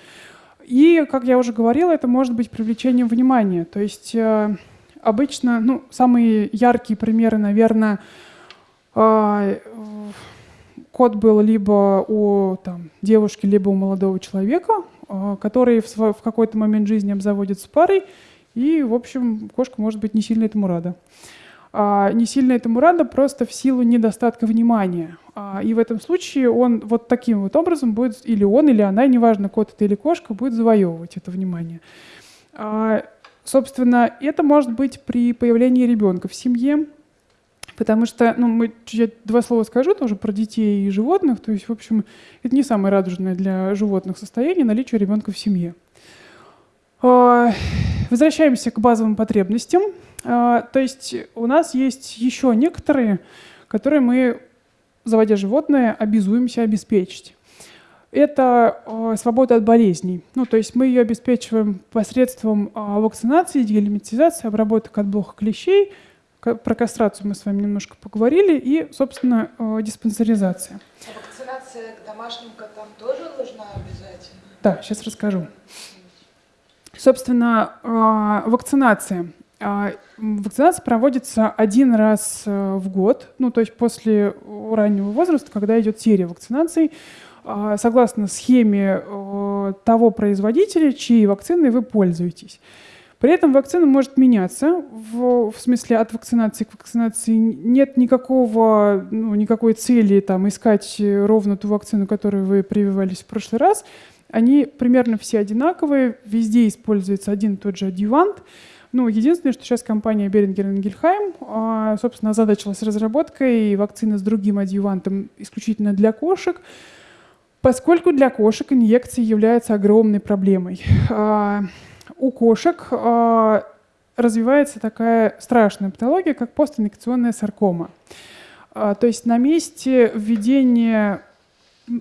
S1: И, как я уже говорила, это может быть привлечением внимания. То есть э, обычно, ну, самые яркие примеры, наверное, э, код был либо у там, девушки, либо у молодого человека, который в, в какой-то момент жизни обзаводится парой, и, в общем, кошка может быть не сильно этому рада не сильно этому рада просто в силу недостатка внимания. А, и в этом случае он вот таким вот образом будет, или он, или она, неважно, кот это или кошка, будет завоевывать это внимание. А, собственно, это может быть при появлении ребенка в семье, потому что, ну, мы я два слова скажу тоже про детей и животных, то есть, в общем, это не самое радужное для животных состояние наличие ребенка в семье. А, возвращаемся к базовым потребностям. А, то есть у нас есть еще некоторые, которые мы, заводя животное, обязуемся обеспечить. Это а, свобода от болезней. Ну, то есть мы ее обеспечиваем посредством вакцинации, делимитизации, обработок от блоха клещей. Про кастрацию мы с вами немножко поговорили. И, собственно, диспансеризация.
S2: А вакцинация к домашним котам тоже нужна обязательно?
S1: Да, сейчас расскажу. Собственно, вакцинация. А, вакцинация проводится один раз э, в год, ну то есть после раннего возраста, когда идет серия вакцинаций, а, согласно схеме э, того производителя, чьей вакциной вы пользуетесь. При этом вакцина может меняться, в, в смысле от вакцинации к вакцинации нет никакого, ну, никакой цели там, искать ровно ту вакцину, которую вы прививались в прошлый раз. Они примерно все одинаковые, везде используется один и тот же адъювант. Ну, единственное, что сейчас компания Берингер Ингельхайм, а, собственно, озадачилась разработкой вакцины с другим адъювантом исключительно для кошек, поскольку для кошек инъекции являются огромной проблемой. А, у кошек а, развивается такая страшная патология, как постинъекционная саркома. То есть на месте введения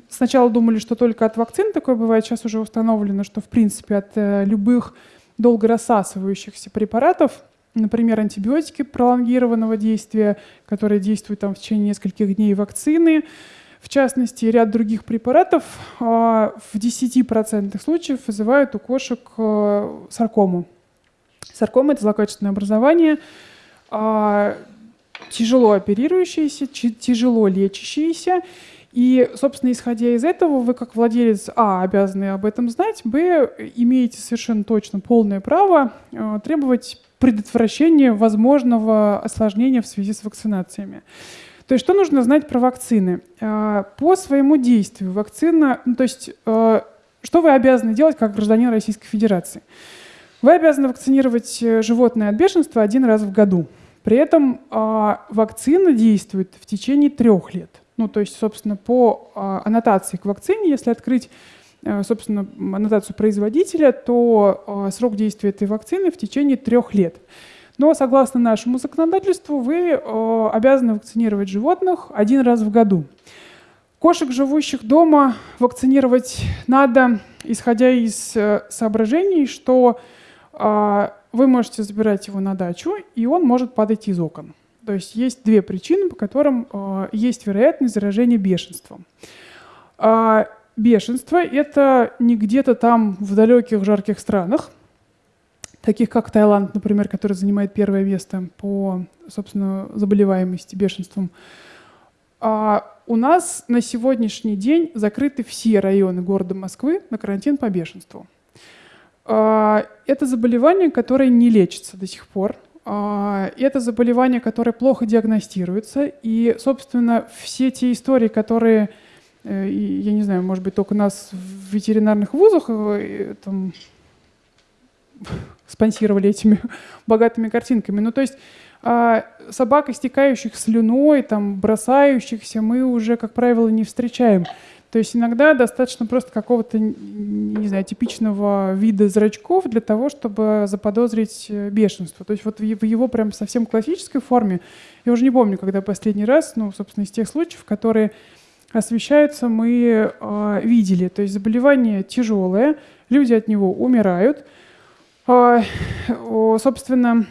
S1: Сначала думали, что только от вакцин такое бывает, сейчас уже установлено, что в принципе от э, любых долго рассасывающихся препаратов, например, антибиотики пролонгированного действия, которые действуют там в течение нескольких дней, вакцины, в частности, ряд других препаратов а, в 10% случаев вызывают у кошек а, саркому. Саркома – это злокачественное образование, а, тяжело оперирующееся, тяжело лечащееся, и, собственно, исходя из этого, вы как владелец А обязаны об этом знать, Б имеете совершенно точно полное право э, требовать предотвращения возможного осложнения в связи с вакцинациями. То есть что нужно знать про вакцины? А, по своему действию вакцина, ну, то есть а, что вы обязаны делать как гражданин Российской Федерации? Вы обязаны вакцинировать э, животное от бешенства один раз в году. При этом вакцина действует в течение трех лет. Ну, то есть, собственно, по аннотации к вакцине, если открыть Э, собственно, аннотацию производителя, то э, срок действия этой вакцины в течение трех лет. Но согласно нашему законодательству вы э, обязаны вакцинировать животных один раз в году. Кошек, живущих дома, вакцинировать надо, исходя из соображений, что вы можете забирать его на дачу, и он может падать из окон. То есть есть две причины, по которым есть вероятность заражения бешенством. А, бешенство — это не где-то там в далеких жарких странах, таких как Таиланд, например, который занимает первое место по, собственно, заболеваемости бешенством. А у нас на сегодняшний день закрыты все районы города Москвы на карантин по бешенству. А, это заболевание, которое не лечится до сих пор. А, это заболевание, которое плохо диагностируется. И, собственно, все те истории, которые Э, я не знаю, может быть, только нас в ветеринарных вузах э, там, <laughs> спонсировали этими <laughs> богатыми картинками. Ну, то есть а, собак, истекающих слюной, там, бросающихся, мы уже, как правило, не встречаем. То есть иногда достаточно просто какого-то, не знаю, типичного вида зрачков для того, чтобы заподозрить э, бешенство. То есть вот в его прям совсем классической форме, я уже не помню, когда последний раз, ну, собственно, из тех случаев, которые освещаются, мы э, видели. То есть заболевание тяжелое, люди от него умирают. Э, собственно,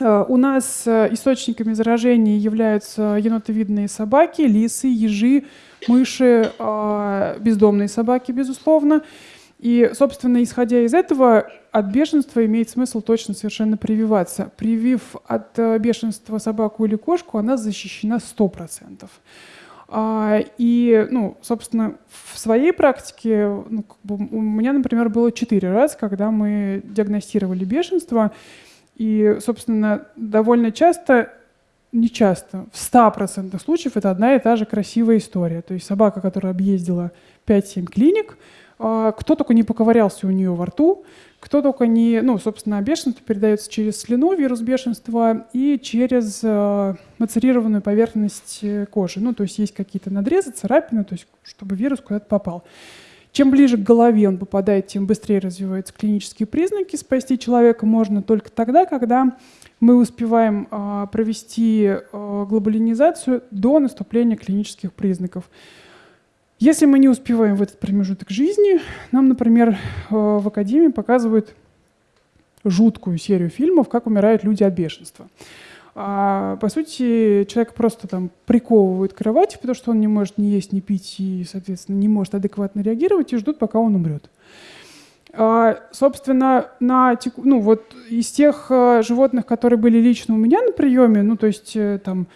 S1: у нас источниками заражения являются енотовидные собаки, лисы, ежи, мыши, э, бездомные собаки, безусловно. И, собственно, исходя из этого, от бешенства имеет смысл точно совершенно прививаться. Привив от бешенства собаку или кошку, она защищена 100%. А, и, ну, собственно, в своей практике ну, у меня, например, было четыре раза, когда мы диагностировали бешенство. И, собственно, довольно часто, не часто, в 100% случаев это одна и та же красивая история. То есть собака, которая объездила 5-7 клиник, а, кто только не поковырялся у нее во рту, кто только не, ну, собственно, бешенство передается через слюну, вирус бешенства, и через э, мацерированную поверхность э, кожи. Ну, то есть есть какие-то надрезы, царапины, то есть чтобы вирус куда-то попал. Чем ближе к голове он попадает, тем быстрее развиваются клинические признаки. Спасти человека можно только тогда, когда мы успеваем э, провести э, глобалинизацию до наступления клинических признаков. Если мы не успеваем в этот промежуток жизни, нам, например, э, в Академии показывают жуткую серию фильмов, как умирают люди от бешенства. А, по сути, человек просто там приковывают к кровати, потому что он не может ни есть, ни пить и, соответственно, не может адекватно реагировать, и ждут, пока он умрет. А, собственно, на, ну, вот из тех э, животных, которые были лично у меня на приеме, ну, то есть э, там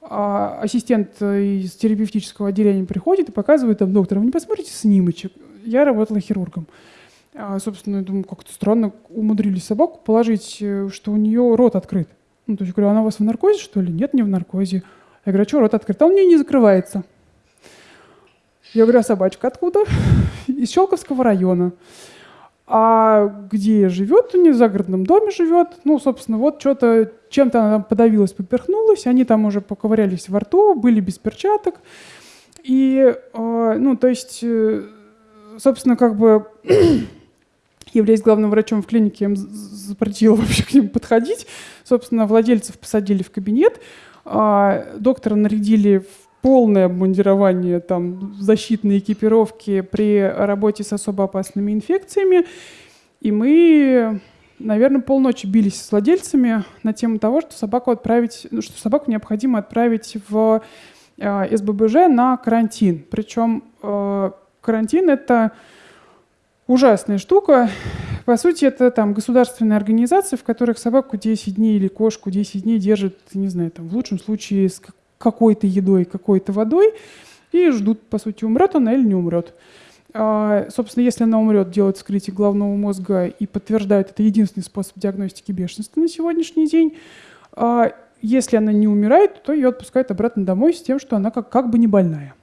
S1: а ассистент э, из терапевтического отделения приходит и показывает там, доктор, вы не посмотрите снимочек? Я работала хирургом. А, собственно, я думаю, как-то странно умудрились собаку положить, что у нее рот открыт. Ну, то есть, говорю, она у вас в наркозе, что ли? Нет, не в наркозе. Я говорю, а что рот открыт? А он мне не закрывается. Я говорю, а собачка откуда? <laughs> Из Щелковского района. А где живет, у нее в загородном доме живет. Ну, собственно, вот что-то, чем-то она там подавилась, поперхнулась. Они там уже поковырялись во рту, были без перчаток. И, э, ну, то есть, э, собственно, как бы <clears throat> являясь главным врачом в клинике, я им запретила вообще к ним подходить. Собственно, владельцев посадили в кабинет, а доктора нарядили в полное обмундирование там, защитной экипировки при работе с особо опасными инфекциями. И мы, наверное, полночи бились с владельцами на тему того, что собаку отправить, ну, что собаку необходимо отправить в э, СББЖ на карантин. Причем э, карантин это ужасная штука. По сути, это там государственные организации, в которых собаку 10 дней или кошку 10 дней держат, не знаю, там, в лучшем случае с какой-то едой, какой-то водой и ждут, по сути, умрет она или не умрет. А, собственно, если она умрет, делают вскрытие головного мозга и подтверждают, это единственный способ диагностики бешенства на сегодняшний день. А, если она не умирает, то ее отпускают обратно домой с тем, что она как, как бы не больная.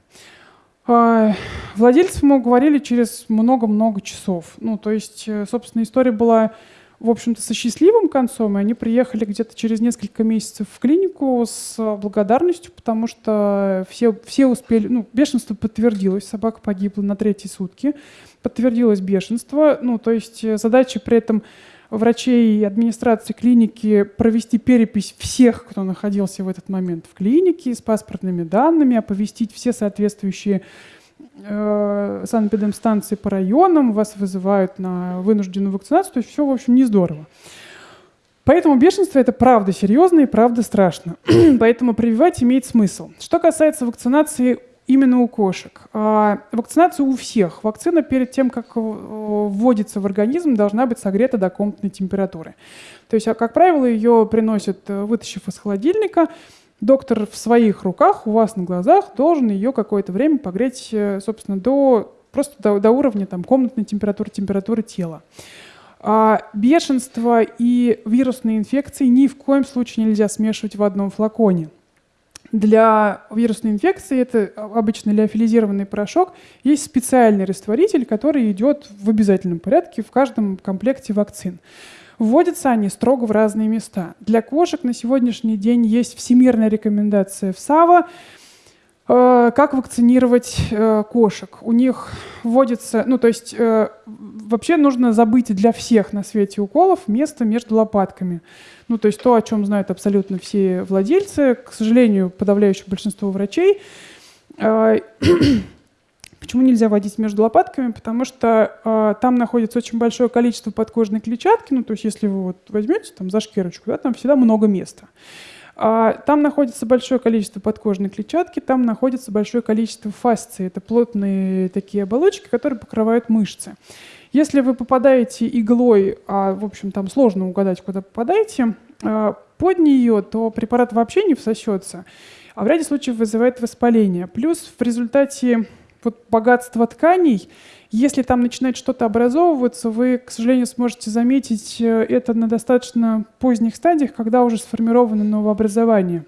S1: А, владельцев мы уговорили через много-много часов. Ну, то есть, э, собственно, история была, в общем-то, со счастливым концом, и они приехали где-то через несколько месяцев в клинику с благодарностью, потому что все, все успели, ну, бешенство подтвердилось, собака погибла на третьи сутки, подтвердилось бешенство, ну, то есть э, задача при этом врачей и администрации клиники провести перепись всех, кто находился в этот момент в клинике с паспортными данными, оповестить все соответствующие э, санэпидемстанции по районам, вас вызывают на вынужденную вакцинацию, то есть все, в общем, не здорово. Поэтому бешенство это правда серьезно и правда страшно. <clears throat> Поэтому прививать имеет смысл. Что касается вакцинации именно у кошек. А вакцинация у всех. Вакцина перед тем, как э, вводится в организм, должна быть согрета до комнатной температуры. То есть, а, как правило, ее приносят, э, вытащив из холодильника. Доктор в своих руках, у вас на глазах, должен ее какое-то время погреть, э, собственно, до, просто до, до уровня там, комнатной температуры, температуры тела. А бешенство и вирусные инфекции ни в коем случае нельзя смешивать в одном флаконе. Для вирусной инфекции, это обычно леофилизированный порошок, есть специальный растворитель, который идет в обязательном порядке в каждом комплекте вакцин. Вводятся они строго в разные места. Для кошек на сегодняшний день есть всемирная рекомендация в САВА, как вакцинировать э, кошек. У них вводится, ну то есть э, вообще нужно забыть для всех на свете уколов место между лопатками. Ну, то есть то, о чем знают абсолютно все владельцы, к сожалению, подавляющее большинство врачей. <clears throat> Почему нельзя вводить между лопатками? Потому что э, там находится очень большое количество подкожной клетчатки. Ну, то есть если вы вот возьмете там за шкирочку, да, там всегда много места. А, там находится большое количество подкожной клетчатки, там находится большое количество фасции. Это плотные такие оболочки, которые покрывают мышцы. Если вы попадаете иглой, а, в общем, там сложно угадать, куда попадаете, а, под нее, то препарат вообще не всосется, а в ряде случаев вызывает воспаление. Плюс в результате вот богатства тканей, если там начинает что-то образовываться, вы, к сожалению, сможете заметить э, это на достаточно поздних стадиях, когда уже сформировано новообразование.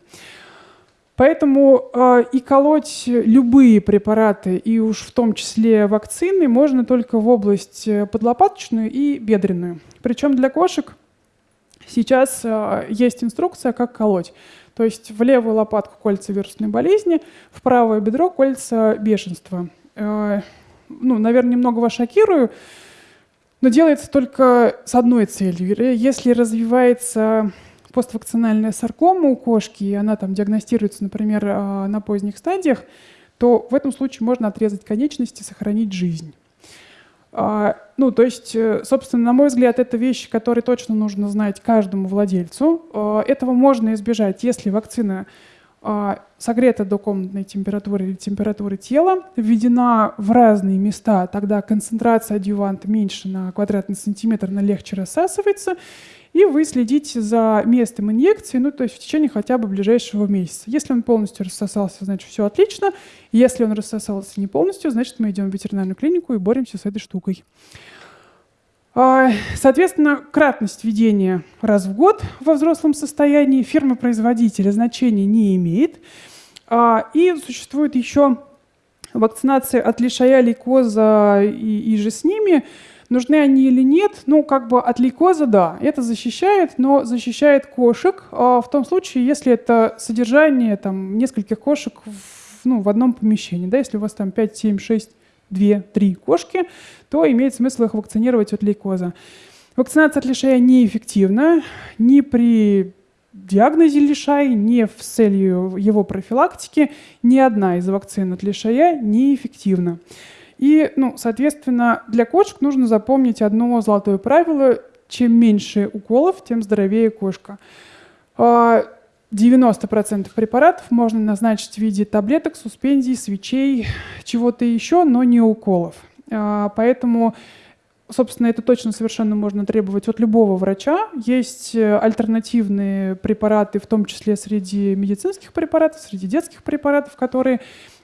S1: Поэтому э, и колоть любые препараты, и уж в том числе вакцины, можно только в область э, подлопаточную и бедренную. Причем для кошек сейчас э, есть инструкция, как колоть. То есть в левую лопатку кольца вирусной болезни, в правое бедро кольца бешенства. Э, ну, наверное, немного вас шокирую, но делается только с одной целью. Если развивается поствакцинальная саркома у кошки, и она там диагностируется, например, а, на поздних стадиях, то в этом случае можно отрезать конечности, сохранить жизнь. А, ну, то есть, э, собственно, на мой взгляд, это вещи, которые точно нужно знать каждому владельцу. А, этого можно избежать, если вакцина согрета до комнатной температуры или температуры тела, введена в разные места, тогда концентрация адъюванта меньше на квадратный сантиметр, она легче рассасывается, и вы следите за местом инъекции, ну, то есть в течение хотя бы ближайшего месяца. Если он полностью рассосался, значит, все отлично. Если он рассосался не полностью, значит, мы идем в ветеринарную клинику и боремся с этой штукой. А, соответственно, кратность введения раз в год во взрослом состоянии фирма-производителя значения не имеет. А, и существует еще вакцинация от лишая, лейкоза и, и же с ними – Нужны они или нет? Ну, как бы от лейкоза, да, это защищает, но защищает кошек а в том случае, если это содержание там, нескольких кошек в, ну, в одном помещении. Да, если у вас там 5, 7, 6, 2, 3 кошки, то имеет смысл их вакцинировать от лейкоза. Вакцинация от лишая неэффективна ни при диагнозе лишай, ни в целью его профилактики. Ни одна из вакцин от лишая неэффективна. И, ну, соответственно, для кошек нужно запомнить одно золотое правило. Чем меньше уколов, тем здоровее кошка. 90% а, препаратов можно назначить в виде таблеток, суспензий, свечей, чего-то еще, но не уколов. А, поэтому, собственно, это точно совершенно можно требовать от любого врача. Есть э, альтернативные препараты, в том числе среди медицинских препаратов, среди детских препаратов, которые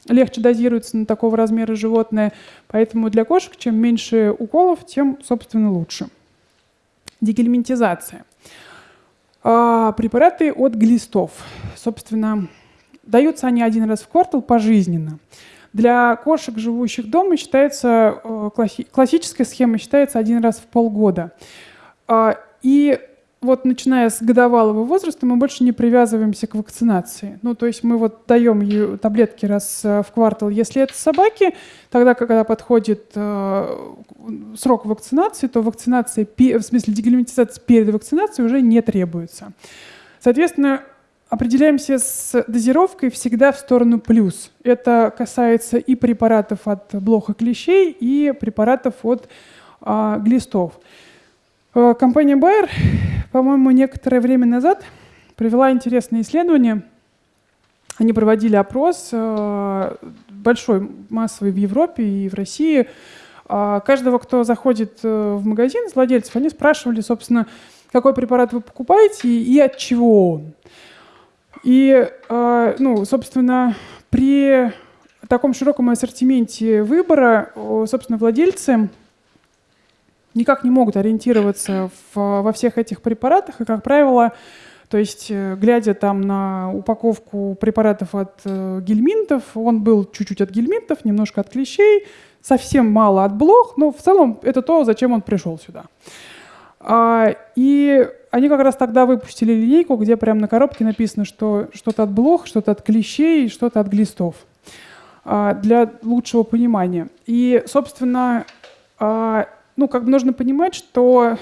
S1: легче дозируется на такого размера животное. Поэтому для кошек чем меньше уколов, тем, собственно, лучше. Дегельминтизация. А, препараты от глистов. Собственно, даются они один раз в квартал пожизненно. Для кошек, живущих дома, считается э, классическая схема считается один раз в полгода. А, и вот начиная с годовалого возраста мы больше не привязываемся к вакцинации. Ну, то есть мы вот даем ей таблетки раз э, в квартал, если это собаки, тогда, когда подходит э, срок вакцинации, то вакцинация, в смысле дегельминтизация перед вакцинацией уже не требуется. Соответственно, определяемся с дозировкой всегда в сторону плюс. Это касается и препаратов от блоха клещей, и препаратов от э, глистов. Э, компания Bayer, по-моему, некоторое время назад провела интересное исследование. Они проводили опрос э, большой, массовый в Европе и в России. А каждого, кто заходит э, в магазин с владельцев, они спрашивали, собственно, какой препарат вы покупаете и от чего он. И, ну, собственно, при таком широком ассортименте выбора, собственно, владельцы никак не могут ориентироваться в, во всех этих препаратах, и, как правило, то есть, э, глядя там на упаковку препаратов от э, гельминтов, он был чуть-чуть от гельминтов, немножко от клещей, совсем мало от блох, но в целом это то, зачем он пришел сюда. А, и они как раз тогда выпустили линейку, где прямо на коробке написано, что что-то от блох, что-то от клещей, что-то от глистов а, для лучшего понимания. И, собственно, а, ну, как бы нужно понимать, что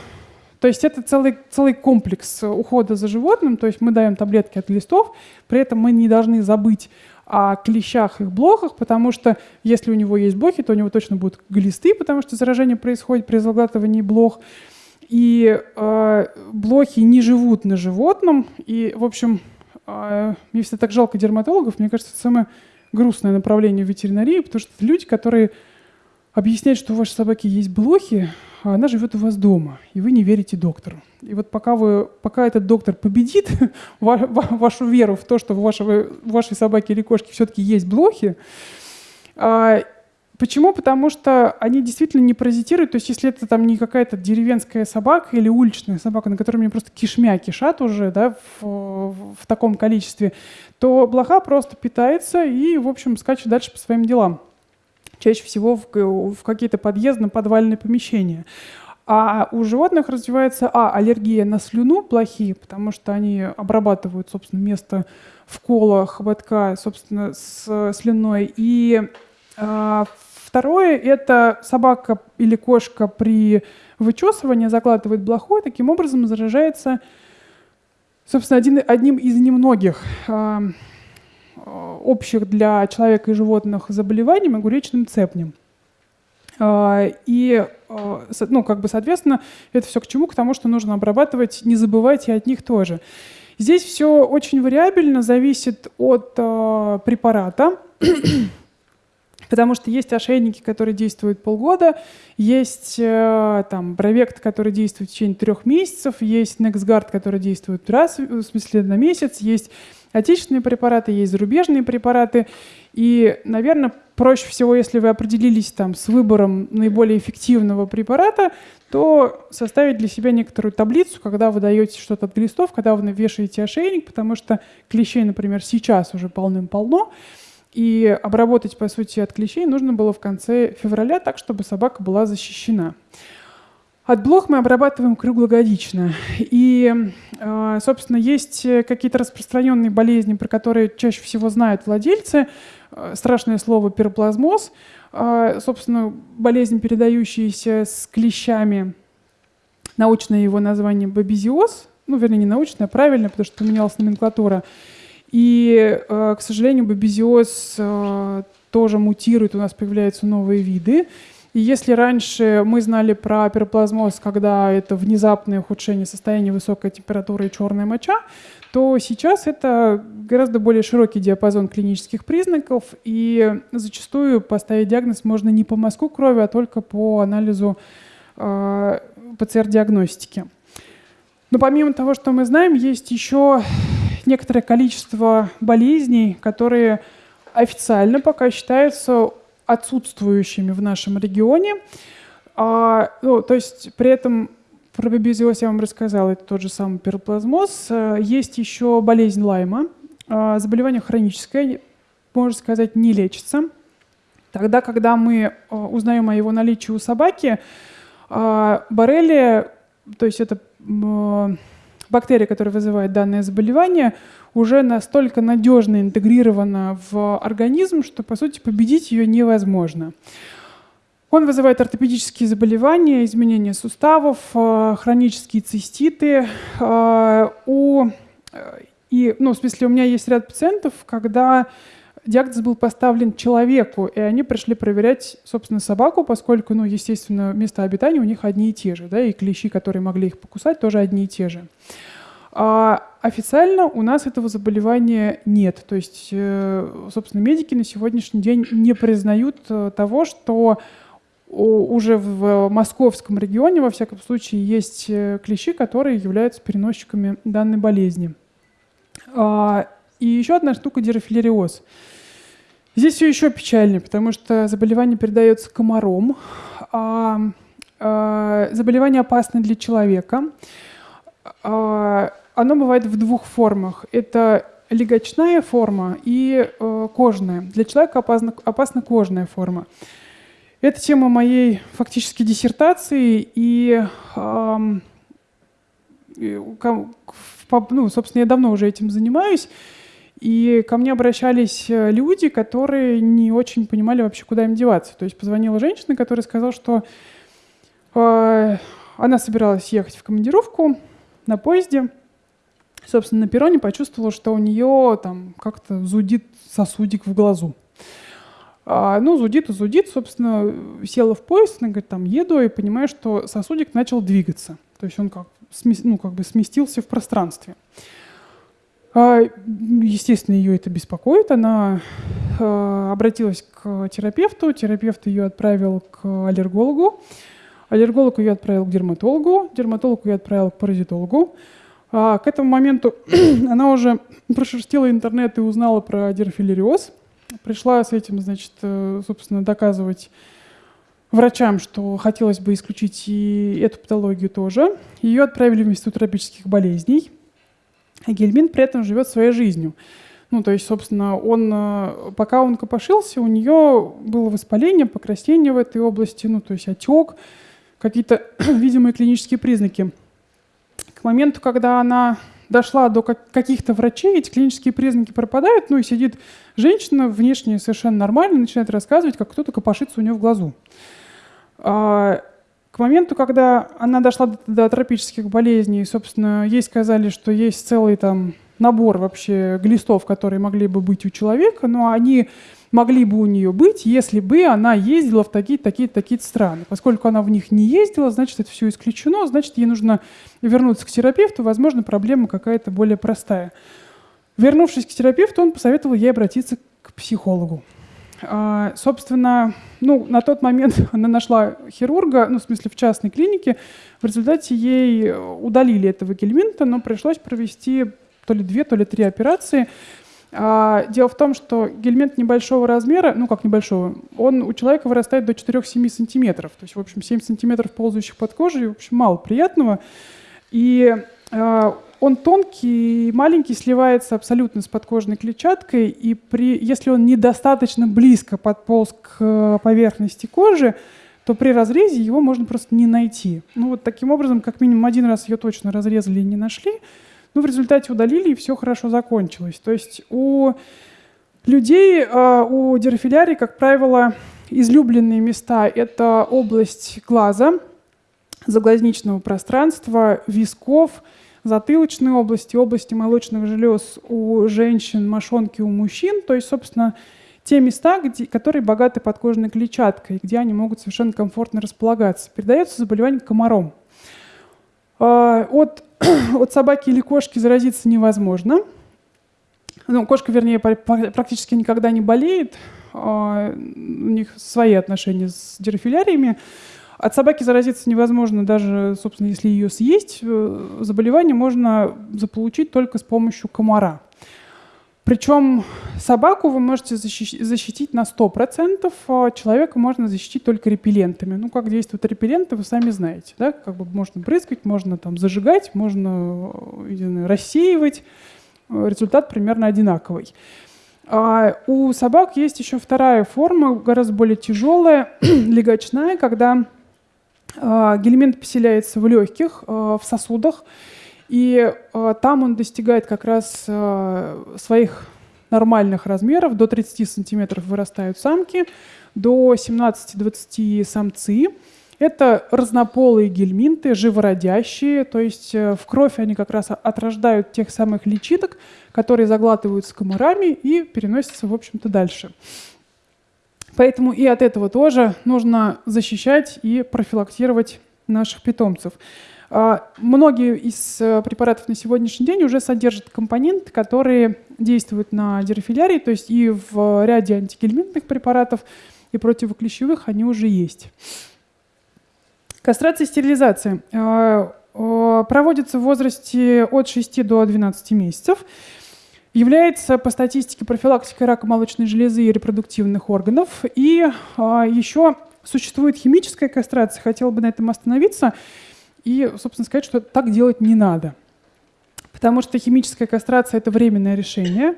S1: то есть это целый, целый комплекс ухода за животным, то есть мы даем таблетки от глистов, при этом мы не должны забыть о клещах и блохах, потому что если у него есть блохи, то у него точно будут глисты, потому что заражение происходит при заглатывании блох. И э, блохи не живут на животном. И, в общем, э, мне всегда так жалко дерматологов. Мне кажется, это самое грустное направление в ветеринарии, потому что это люди, которые объяснять, что у вашей собаки есть блохи, а она живет у вас дома, и вы не верите доктору. И вот пока, вы, пока этот доктор победит <laughs> вашу веру в то, что у, вашего, у вашей собаки или кошки все-таки есть блохи, а, Почему? Потому что они действительно не паразитируют. То есть если это там не какая-то деревенская собака или уличная собака, на которой мне просто кишмя кишат уже да, в, в, таком количестве, то блоха просто питается и, в общем, скачет дальше по своим делам чаще всего в, в какие-то подъездно-подвальные помещения. А у животных развивается, а, аллергия на слюну плохие, потому что они обрабатывают, собственно, место в колах, хоботка, собственно, с слюной. И а, второе, это собака или кошка при вычесывании закладывает блохой, таким образом заражается, собственно, один, одним из немногих а, общих для человека и животных заболеваний огуречным цепнем. Э, и, э, ну, как бы, соответственно, это все к чему? К тому, что нужно обрабатывать, не забывайте от них тоже. Здесь все очень вариабельно, зависит от э, препарата, потому что есть ошейники, которые действуют полгода, есть э, там Бровект, который действует в течение трех месяцев, есть NextGuard, который действует раз, в смысле на месяц, есть отечественные препараты, есть зарубежные препараты. И, наверное, проще всего, если вы определились там с выбором наиболее эффективного препарата, то составить для себя некоторую таблицу, когда вы даете что-то от глистов, когда вы вешаете ошейник, потому что клещей, например, сейчас уже полным-полно, и обработать, по сути, от клещей нужно было в конце февраля, так, чтобы собака была защищена. От блох мы обрабатываем круглогодично. И, а, собственно, есть какие-то распространенные болезни, про которые чаще всего знают владельцы. А, страшное слово пироплазмоз. А, собственно, болезнь, передающаяся с клещами. Научное его название бабизиоз. Ну, вернее, не научное, а правильно, потому что поменялась номенклатура. И, к сожалению, бабизиоз тоже мутирует, у нас появляются новые виды. И если раньше мы знали про пироплазмоз, когда это внезапное ухудшение состояния высокой температуры и черная моча, то сейчас это гораздо более широкий диапазон клинических признаков, и зачастую поставить диагноз можно не по мазку крови, а только по анализу э, ПЦР-диагностики. Но помимо того, что мы знаем, есть еще некоторое количество болезней, которые официально пока считаются отсутствующими в нашем регионе. А, ну, то есть при этом Про бабезиоз я вам рассказала, это тот же самый пироплазмоз. Э, есть еще болезнь Лайма. Э, заболевание хроническое, можно сказать, не лечится. Тогда, когда мы узнаем о его наличии у собаки, боррелия, то есть это бактерия, которая вызывает данное заболевание, уже настолько надежно интегрирована в организм, что, по сути, победить ее невозможно. Он вызывает ортопедические заболевания, изменения суставов, э, хронические циститы. Э, у, э, и, ну, в смысле, у меня есть ряд пациентов, когда диагноз был поставлен человеку, и они пришли проверять, собственно, собаку, поскольку, ну, естественно, места обитания у них одни и те же, да, и клещи, которые могли их покусать, тоже одни и те же. А официально у нас этого заболевания нет. То есть, собственно, медики на сегодняшний день не признают того, что уже в московском регионе, во всяком случае, есть э, клещи, которые являются переносчиками данной болезни. А, и еще одна штука – дирофилериоз. Здесь все еще печальнее, потому что заболевание передается комаром. А, а, заболевание опасно для человека. Оно бывает в двух формах. Это легочная форма и э, кожная. Для человека опасна, опасна кожная форма. Это тема моей фактически диссертации, и, эм, ну, собственно, я давно уже этим занимаюсь, и ко мне обращались э, люди, которые не очень понимали вообще, куда им деваться. То есть позвонила женщина, которая сказала, что э, она собиралась ехать в командировку на поезде, собственно, на перроне почувствовала, что у нее там как-то зудит сосудик в глазу. А, ну, зудит и зудит, собственно, села в поезд, она говорит, там, еду, и понимаю, что сосудик начал двигаться. То есть он как, ну, как бы сместился в пространстве. А, естественно, ее это беспокоит. Она а, обратилась к терапевту, терапевт ее отправил к аллергологу, аллерголог ее отправил к дерматологу, дерматолог ее отправил к паразитологу. А к этому моменту <clears throat> она уже прошерстила интернет и узнала про дерфилериоз. Пришла с этим, значит, э, собственно, доказывать врачам, что хотелось бы исключить и эту патологию тоже. Ее отправили в Институт тропических болезней. А Гельмин при этом живет своей жизнью. Ну, то есть, собственно, он, э, пока он копошился, у нее было воспаление, покраснение в этой области, ну, то есть отек, какие-то <clears throat> видимые клинические признаки. К моменту, когда она дошла до каких-то врачей, эти клинические признаки пропадают, ну и сидит женщина, внешне совершенно нормально, начинает рассказывать, как кто-то копошится у нее в глазу. А, к моменту, когда она дошла до, до тропических болезней, собственно, ей сказали, что есть целый там набор вообще глистов, которые могли бы быть у человека, но они могли бы у нее быть, если бы она ездила в такие-то, такие-то, такие страны. Поскольку она в них не ездила, значит, это все исключено, значит, ей нужно вернуться к терапевту, возможно, проблема какая-то более простая. Вернувшись к терапевту, он посоветовал ей обратиться к психологу. А, собственно, ну, на тот момент <laughs> она нашла хирурга, ну, в смысле, в частной клинике. В результате ей удалили этого гельминта, но пришлось провести то ли две, то ли три операции. А, дело в том, что гельминт небольшого размера, ну как небольшого, он у человека вырастает до 4-7 сантиметров. То есть, в общем, 7 сантиметров ползающих под кожей, в общем, мало приятного. И э, он тонкий, маленький, сливается абсолютно с подкожной клетчаткой, и при, если он недостаточно близко подполз к поверхности кожи, то при разрезе его можно просто не найти. Ну вот таким образом, как минимум один раз ее точно разрезали и не нашли, ну в результате удалили, и все хорошо закончилось. То есть у людей, э, у дирофилярий, как правило, излюбленные места — это область глаза, заглазничного пространства, висков, затылочной области, области молочных желез у женщин, мошонки у мужчин. То есть, собственно, те места, где, которые богаты подкожной клетчаткой, где они могут совершенно комфортно располагаться. Передается заболевание комаром. А, от, <clears throat> от собаки или кошки заразиться невозможно. Ну, кошка, вернее, практически никогда не болеет. А, у них свои отношения с дирофиляриями. От собаки заразиться невозможно, даже, собственно, если ее съесть. Э, заболевание можно заполучить только с помощью комара. Причем собаку вы можете защитить на 100%, а человека можно защитить только репеллентами. Ну, как действуют репелленты, вы сами знаете. Да? Как бы можно брызгать, можно там зажигать, можно знаю, рассеивать. Результат примерно одинаковый. А у собак есть еще вторая форма, гораздо более тяжелая, <clears throat> легочная, когда гельминт поселяется в легких, а, в сосудах, и э, там он достигает как раз своих нормальных размеров. До 30 сантиметров вырастают самки, до 17-20 самцы. Это разнополые гельминты, живородящие, то есть э, в кровь они как раз отрождают тех самых личинок, которые заглатываются комарами и переносятся, в общем-то, дальше. Поэтому и от этого тоже нужно защищать и профилактировать наших питомцев. А, многие из э, препаратов на сегодняшний день уже содержат компоненты, которые действуют на дирофилярии, то есть и в ряде антигельминтных препаратов, и противоклещевых они уже есть. Кастрация и стерилизация а, проводится в возрасте от 6 до 12 месяцев. Является по статистике профилактикой рака молочной железы и репродуктивных органов. И а, еще существует химическая кастрация, хотела бы на этом остановиться и, собственно, сказать, что так делать не надо. Потому что химическая кастрация – это временное решение.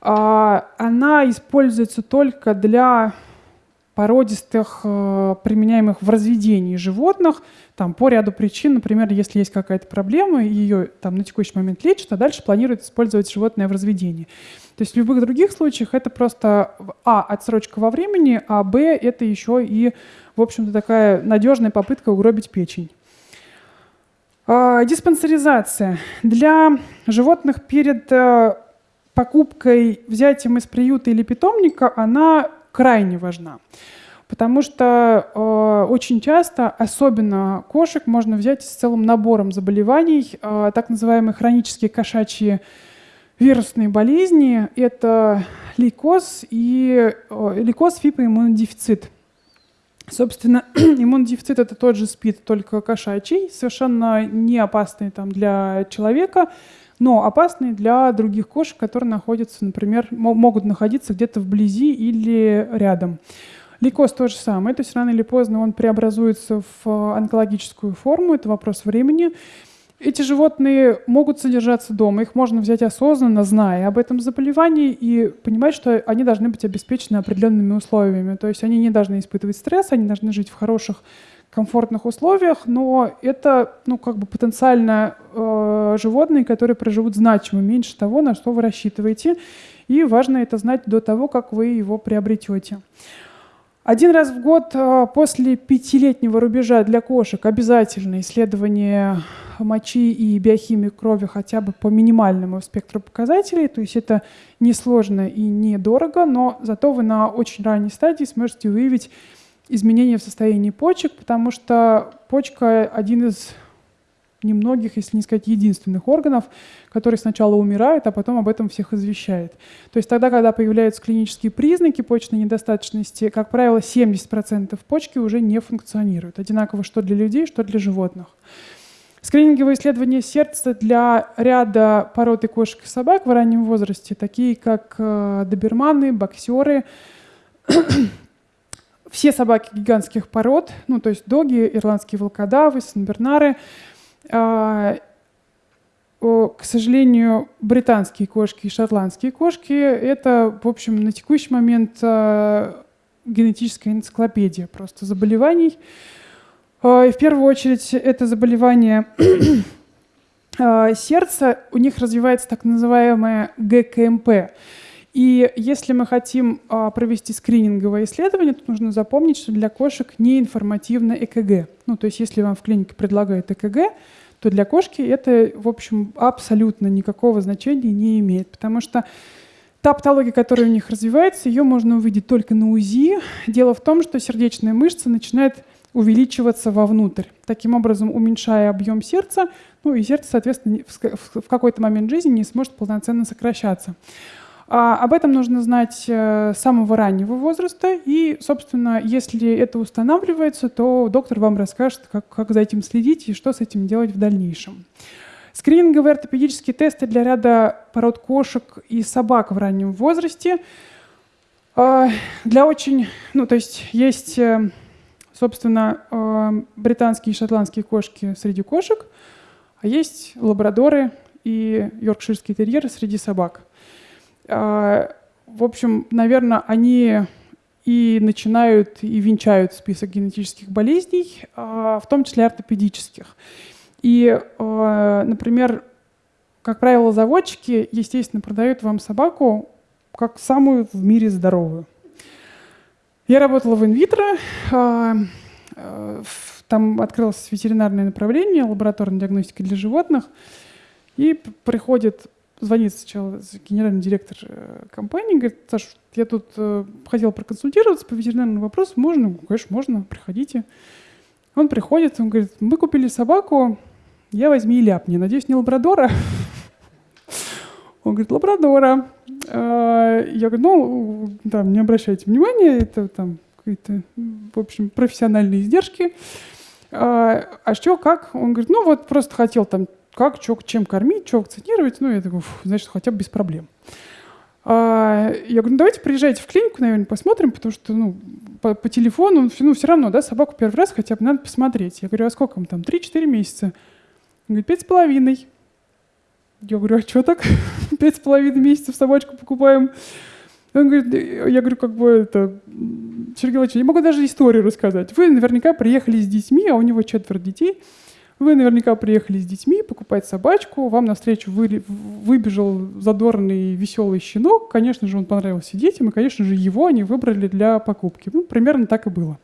S1: А, она используется только для породистых, э, применяемых в разведении животных, там, по ряду причин. Например, если есть какая-то проблема, ее там, на текущий момент лечат, а дальше планируют использовать животное в разведении. То есть в любых других случаях это просто, а, отсрочка во времени, а, б, это еще и, в общем-то, такая надежная попытка угробить печень. А, диспансеризация. Для животных перед э, покупкой, взятием из приюта или питомника она крайне важна. Потому что э, очень часто, особенно кошек, можно взять с целым набором заболеваний, э, так называемые хронические кошачьи вирусные болезни. Это лейкоз и э, лейкоз, фипоиммунодефицит. Собственно, <clears throat> иммунодефицит – это тот же СПИД, только кошачий, совершенно не опасный там, для человека, но опасный для других кошек, которые находятся, например, могут находиться где-то вблизи или рядом. Лейкоз то же самое, то есть рано или поздно он преобразуется в онкологическую форму, это вопрос времени. Эти животные могут содержаться дома, их можно взять осознанно, зная об этом заболевании, и понимать, что они должны быть обеспечены определенными условиями. То есть они не должны испытывать стресс, они должны жить в хороших, комфортных условиях, но это ну, как бы потенциально э, животные, которые проживут значимо меньше того, на что вы рассчитываете. И важно это знать до того, как вы его приобретете. Один раз в год э, после пятилетнего рубежа для кошек обязательно исследование мочи и биохимии крови хотя бы по минимальному спектру показателей. То есть это несложно и недорого, но зато вы на очень ранней стадии сможете выявить изменения в состоянии почек, потому что почка один из немногих, если не сказать единственных органов, который сначала умирает, а потом об этом всех извещает. То есть тогда, когда появляются клинические признаки почечной недостаточности, как правило, 70% почки уже не функционируют. Одинаково что для людей, что для животных. Скрининговые исследования сердца для ряда пород и кошек и собак в раннем возрасте, такие как э, доберманы, боксеры, все собаки гигантских пород, ну то есть доги, ирландские волкодавы, санбернары, а, к сожалению, британские кошки и шотландские кошки — это, в общем, на текущий момент а, генетическая энциклопедия просто заболеваний. А, и в первую очередь это заболевание <clears throat> сердца, у них развивается так называемое ГКМП. И если мы хотим а, провести скрининговое исследование, то нужно запомнить, что для кошек не информативно ЭКГ. Ну, то есть если вам в клинике предлагают ЭКГ, то для кошки это, в общем, абсолютно никакого значения не имеет, потому что та патология, которая у них развивается, ее можно увидеть только на УЗИ. Дело в том, что сердечная мышца начинает увеличиваться вовнутрь, таким образом уменьшая объем сердца, ну и сердце, соответственно, в какой-то момент жизни не сможет полноценно сокращаться. А об этом нужно знать э, с самого раннего возраста. И, собственно, если это устанавливается, то доктор вам расскажет, как, как за этим следить и что с этим делать в дальнейшем. Скрининговые ортопедические тесты для ряда пород кошек и собак в раннем возрасте. А, для очень, ну то есть есть, э, собственно, э, британские и шотландские кошки среди кошек, а есть лабрадоры и йоркширские терьеры среди собак. А, в общем, наверное, они и начинают и венчают список генетических болезней, а, в том числе ортопедических. И, а, например, как правило, заводчики, естественно, продают вам собаку как самую в мире здоровую. Я работала в инвитро, там открылось ветеринарное направление, лабораторная диагностика для животных, и приходит звонит сначала генеральный директор э, компании, говорит, Саша, я тут э, хотел проконсультироваться по ветеринарному вопросу, можно? Конечно, можно, приходите. Он приходит, он говорит, мы купили собаку, я возьми и ляпни. Надеюсь, не лабрадора? Он говорит, лабрадора. А, я говорю, ну, там, не обращайте внимания, это там какие-то, в общем, профессиональные издержки. А, а что, как? Он говорит, ну вот просто хотел там как, что, чем кормить, что вакцинировать. Ну, я такой, значит, хотя бы без проблем. А, я говорю, ну давайте приезжайте в клинику, наверное, посмотрим, потому что ну, по, по телефону, ну все равно, да, собаку первый раз хотя бы надо посмотреть. Я говорю, а сколько вам там, 3-4 месяца? Он говорит, пять с половиной. Я говорю, а что так? <laughs> Пять с половиной месяцев собачку покупаем. Он говорит, я говорю, как бы это, Сергей Владимирович, я могу даже историю рассказать. Вы наверняка приехали с детьми, а у него четверо детей. Вы наверняка приехали с детьми покупать собачку, вам навстречу вы, выбежал задорный веселый щенок. Конечно же, он понравился детям, и, конечно же, его они выбрали для покупки. Ну, примерно так и было.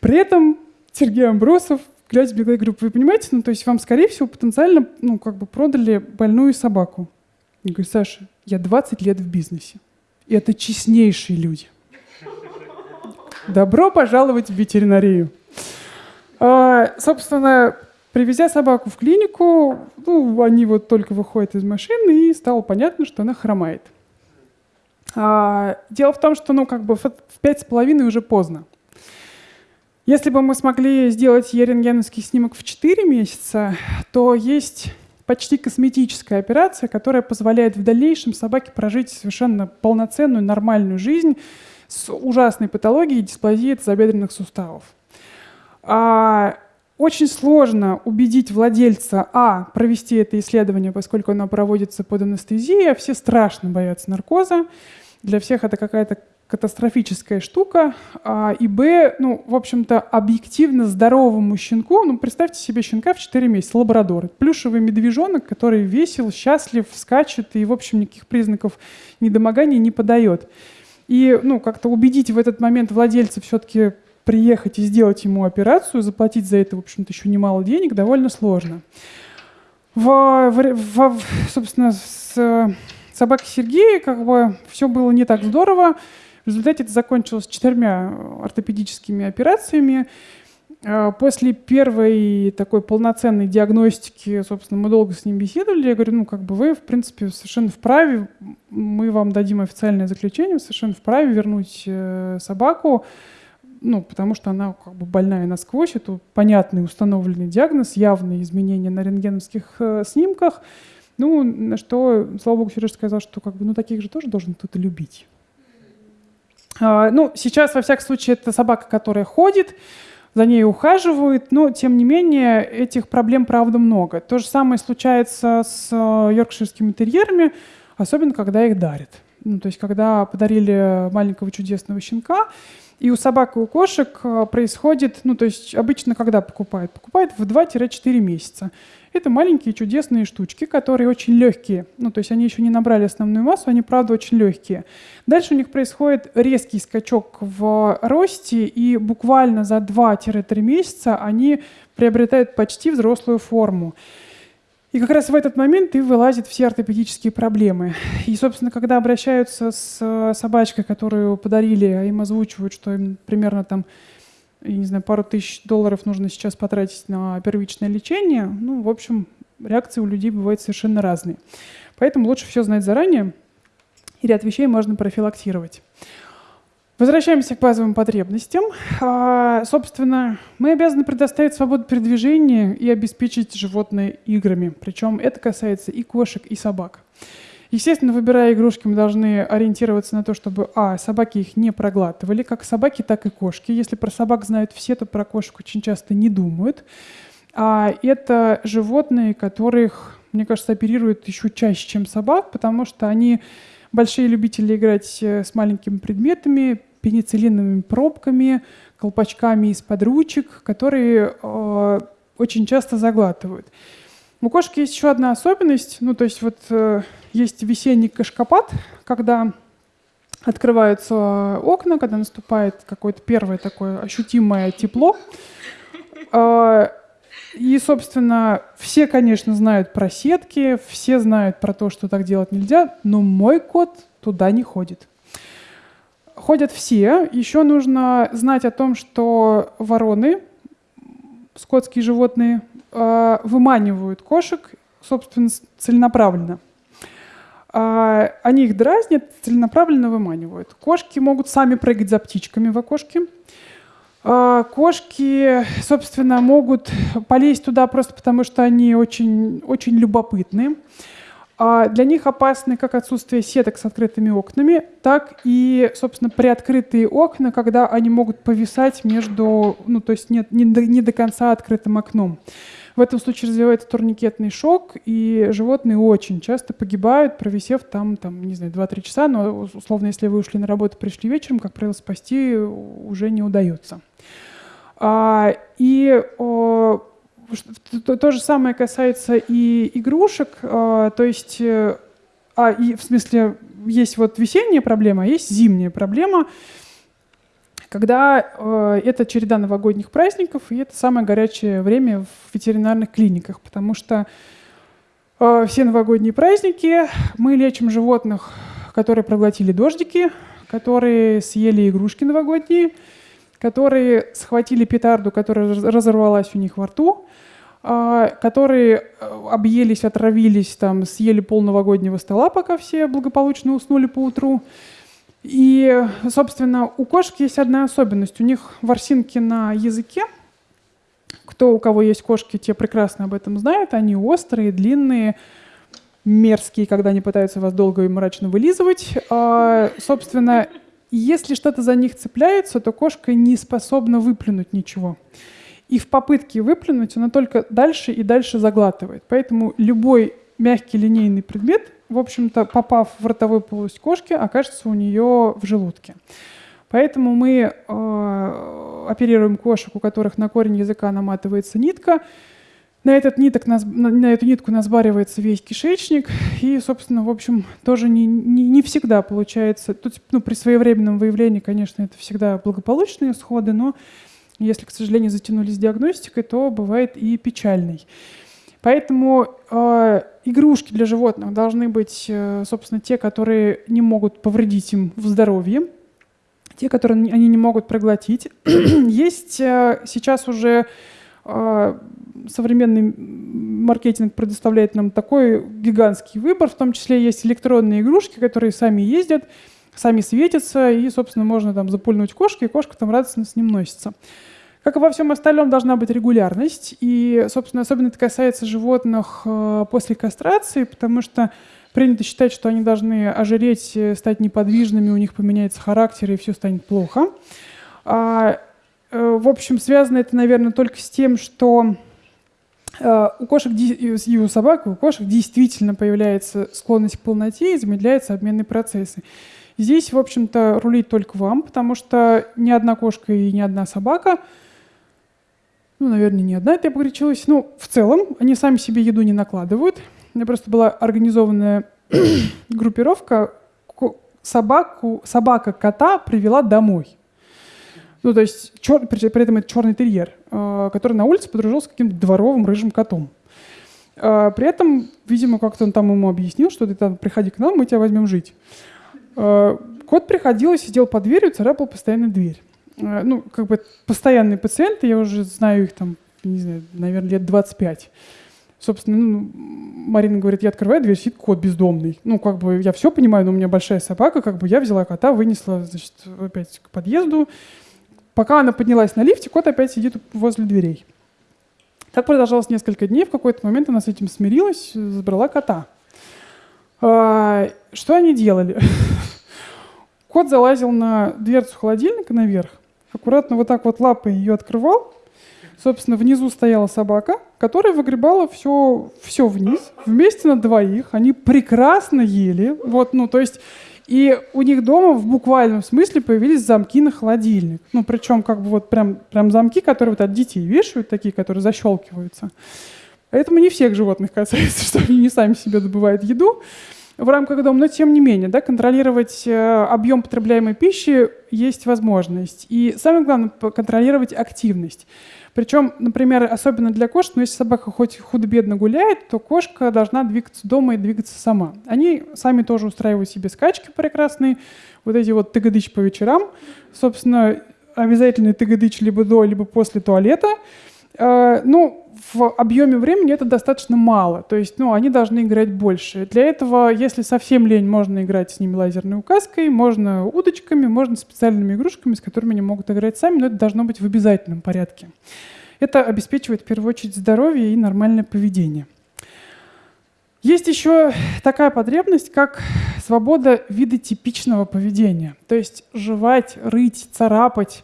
S1: При этом Сергей Амбросов, глядя мне, говорю, вы понимаете, ну, то есть вам, скорее всего, потенциально, ну, как бы продали больную собаку. Я говорю, Саша, я 20 лет в бизнесе. И это честнейшие люди. Добро пожаловать в ветеринарию. А, собственно, привезя собаку в клинику, ну, они вот только выходят из машины, и стало понятно, что она хромает. А, дело в том, что ну, как бы в пять с половиной уже поздно. Если бы мы смогли сделать ерентгеновский снимок в 4 месяца, то есть почти косметическая операция, которая позволяет в дальнейшем собаке прожить совершенно полноценную, нормальную жизнь с ужасной патологией дисплазии тазобедренных суставов. А, очень сложно убедить владельца, а, провести это исследование, поскольку оно проводится под анестезией, а все страшно боятся наркоза. Для всех это какая-то катастрофическая штука. А, и б, ну, в общем-то, объективно здоровому щенку, ну, представьте себе щенка в 4 месяца, лабрадор. Плюшевый медвежонок, который весел, счастлив, скачет и, в общем, никаких признаков недомогания не подает. И, ну, как-то убедить в этот момент владельца все-таки приехать и сделать ему операцию, заплатить за это, в общем-то, еще немало денег, довольно сложно. В, в, в, собственно, с собакой Сергея как бы все было не так здорово. В результате это закончилось четырьмя ортопедическими операциями. А, после первой такой полноценной диагностики, собственно, мы долго с ним беседовали. Я говорю, ну, как бы вы, в принципе, совершенно вправе, мы вам дадим официальное заключение, совершенно вправе вернуть э, собаку ну, потому что она как бы больная насквозь, это понятный установленный диагноз, явные изменения на рентгеновских э, снимках. Ну, на что, слава богу, Сережа сказал, что как бы, ну, таких же тоже должен кто-то любить. А, ну, сейчас, во всяком случае, это собака, которая ходит, за ней ухаживают, но, тем не менее, этих проблем, правда, много. То же самое случается с э, йоркширскими терьерами, особенно когда их дарят. Ну, то есть, когда подарили маленького чудесного щенка, и у собак и у кошек э, происходит, ну то есть обычно когда покупают? Покупают в 2-4 месяца. Это маленькие чудесные штучки, которые очень легкие. Ну то есть они еще не набрали основную массу, они правда очень легкие. Дальше у них происходит резкий скачок в росте, и буквально за 2-3 месяца они приобретают почти взрослую форму. И как раз в этот момент и вылазят все ортопедические проблемы. И, собственно, когда обращаются с э, собачкой, которую подарили, а им озвучивают, что им примерно там, я не знаю, пару тысяч долларов нужно сейчас потратить на первичное лечение, ну, в общем, реакции у людей бывают совершенно разные. Поэтому лучше все знать заранее, и ряд вещей можно профилактировать. Возвращаемся к базовым потребностям. А, собственно, мы обязаны предоставить свободу передвижения и обеспечить животное играми. Причем это касается и кошек, и собак. Естественно, выбирая игрушки, мы должны ориентироваться на то, чтобы, а, собаки их не проглатывали, как собаки, так и кошки. Если про собак знают все, то про кошек очень часто не думают. А это животные, которых, мне кажется, оперируют еще чаще, чем собак, потому что они большие любители играть э, с маленькими предметами, пенициллиновыми пробками, колпачками из-под ручек, которые э, очень часто заглатывают. У кошки есть еще одна особенность, ну то есть вот э, есть весенний кашкопад, когда открываются окна, когда наступает какое-то первое такое ощутимое тепло. Э, и, собственно, все, конечно, знают про сетки, все знают про то, что так делать нельзя, но мой кот туда не ходит. Ходят все. Еще нужно знать о том, что вороны, скотские животные, э, выманивают кошек, собственно, целенаправленно. Э, они их дразнят, целенаправленно выманивают. Кошки могут сами прыгать за птичками в окошке. А, кошки, собственно, могут полезть туда просто потому, что они очень, очень любопытны. А, для них опасны как отсутствие сеток с открытыми окнами, так и, собственно, приоткрытые окна, когда они могут повисать между, ну, то есть нет, не, до, не до конца открытым окном. В этом случае развивается турникетный шок, и животные очень часто погибают, провисев там, там не знаю, 2-3 часа, но, условно, если вы ушли на работу, пришли вечером, как правило, спасти уже не удается. А, и о, то, то же самое касается и игрушек, а, то есть, а, и в смысле, есть вот весенняя проблема, а есть зимняя проблема, когда э, это череда новогодних праздников, и это самое горячее время в ветеринарных клиниках, потому что э, все новогодние праздники мы лечим животных, которые проглотили дождики, которые съели игрушки новогодние, которые схватили петарду, которая разорвалась у них во рту, э, которые э, объелись, отравились, там, съели пол новогоднего стола, пока все благополучно уснули по утру. И, собственно, у кошек есть одна особенность. У них ворсинки на языке. Кто у кого есть кошки, те прекрасно об этом знают. Они острые, длинные, мерзкие, когда они пытаются вас долго и мрачно вылизывать. А, собственно, если что-то за них цепляется, то кошка не способна выплюнуть ничего. И в попытке выплюнуть она только дальше и дальше заглатывает. Поэтому любой мягкий линейный предмет в общем-то, попав в ротовую полость кошки, окажется у нее в желудке. Поэтому мы э, оперируем кошек, у которых на корень языка наматывается нитка. На, этот ниток, на, на эту нитку насбаривается весь кишечник. И, собственно, в общем, тоже не, не, не всегда получается. Тут, ну, при своевременном выявлении, конечно, это всегда благополучные исходы, но если, к сожалению, затянулись диагностикой, то бывает и печальный. Поэтому э, игрушки для животных должны быть, э, собственно, те, которые не могут повредить им в здоровье, те, которые они не могут проглотить. <clears throat> Есть э, сейчас уже э, современный маркетинг предоставляет нам такой гигантский выбор, в том числе есть электронные игрушки, которые сами ездят, сами светятся, и, собственно, можно там запульнуть кошки, и кошка там радостно с ним носится. Как и во всем остальном, должна быть регулярность. И, собственно, особенно это касается животных э, после кастрации, потому что принято считать, что они должны ожиреть, э, стать неподвижными, у них поменяется характер, и все станет плохо. А, э, в общем, связано это, наверное, только с тем, что у кошек и у собак, и у кошек действительно появляется склонность к полноте и замедляются обменные процессы. Здесь, в общем-то, рулить только вам, потому что ни одна кошка и ни одна собака – ну, наверное, не одна это я погорячилась. Ну, в целом, они сами себе еду не накладывают. У меня просто была организованная <coughs> группировка. Собаку, собака кота привела домой. Ну, то есть, чер, при, при этом это черный терьер, э, который на улице подружился с каким-то дворовым рыжим котом. Э, при этом, видимо, как-то он там ему объяснил, что ты там приходи к нам, мы тебя возьмем жить. Э, кот приходил и сидел под дверью, царапал постоянно дверь. Э, ну, как бы постоянные пациенты, я уже знаю их там, не знаю, наверное, лет 25. Собственно, ну, Марина говорит, я открываю дверь, сидит кот бездомный. Ну, как бы я все понимаю, но у меня большая собака, как бы я взяла кота, вынесла, значит, опять к подъезду. Пока она поднялась на лифте, кот опять сидит возле дверей. Так продолжалось несколько дней. В какой-то момент она с этим смирилась, забрала кота. А, что они делали? <laughs> Кот залазил на дверцу холодильника наверх, аккуратно вот так вот лапой ее открывал. Собственно, внизу стояла собака, которая выгребала все, все вниз, вместе на двоих. Они прекрасно ели. Вот, ну, то есть и у них дома в буквальном смысле появились замки на холодильник. Ну, причем как бы вот прям, прям замки, которые вот от детей вешают, такие, которые защелкиваются. Поэтому не всех животных касается, <laughs> что они не сами себе добывают еду в рамках дома, но тем не менее, да, контролировать э, объем потребляемой пищи есть возможность. И самое главное, контролировать активность. Причем, например, особенно для кошек, но если собака хоть худо-бедно гуляет, то кошка должна двигаться дома и двигаться сама. Они сами тоже устраивают себе скачки прекрасные, вот эти вот тыгадыч по вечерам. Собственно, обязательный тыгадыч либо до, либо после туалета. Э, ну, в объеме времени это достаточно мало. То есть, ну, они должны играть больше. Для этого, если совсем лень, можно играть с ними лазерной указкой, можно удочками, можно специальными игрушками, с которыми они могут играть сами, но это должно быть в обязательном порядке. Это обеспечивает в первую очередь здоровье и нормальное поведение. Есть еще такая потребность, как свобода вида типичного поведения. То есть жевать, рыть, царапать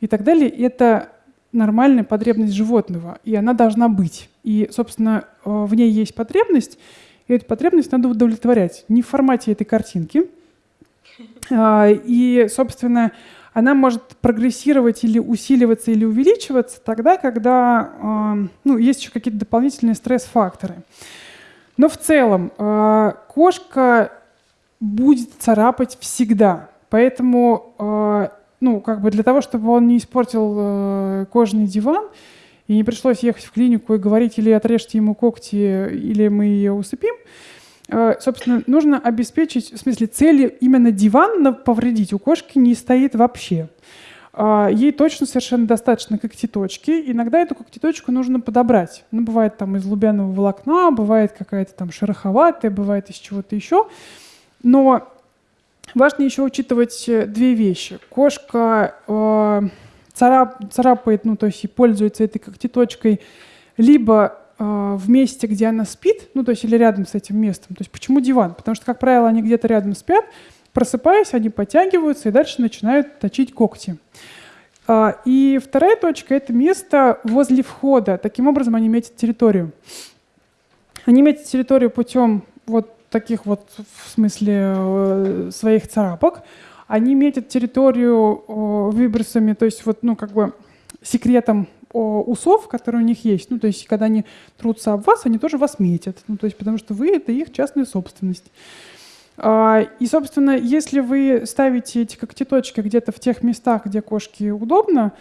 S1: и так далее. Это нормальная потребность животного, и она должна быть. И, собственно, э, в ней есть потребность, и эту потребность надо удовлетворять. Не в формате этой картинки. <laughs> А, и, собственно, она может прогрессировать или усиливаться, или увеличиваться тогда, когда э, ну, есть еще какие-то дополнительные стресс-факторы. Но в целом э, кошка будет царапать всегда. Поэтому ну, как бы для того, чтобы он не испортил э, кожаный диван, и не пришлось ехать в клинику и говорить, или отрежьте ему когти, или мы ее усыпим, э, собственно, нужно обеспечить, в смысле, цели именно диван повредить у кошки не стоит вообще. Э, ей точно совершенно достаточно когтеточки. Иногда эту когтеточку нужно подобрать. Ну, бывает там из лубяного волокна, бывает какая-то там шероховатая, бывает из чего-то еще. Но Важно еще учитывать э, две вещи. Кошка э, царап, царапает, ну, то есть и пользуется этой когтеточкой либо э, в месте, где она спит, ну, то есть или рядом с этим местом. То есть почему диван? Потому что, как правило, они где-то рядом спят, просыпаясь, они подтягиваются и дальше начинают точить когти. Э, и вторая точка — это место возле входа. Таким образом они метят территорию. Они метят территорию путем вот таких вот, в смысле, э, своих царапок. Они метят территорию выбросами, то есть вот, ну, как бы секретом усов, которые у них есть. Ну, то есть, когда они трутся об вас, они тоже вас метят. Ну, то есть, потому что вы — это их частная собственность. А, и, собственно, если вы ставите эти когтеточки где-то в тех местах, где кошке удобно,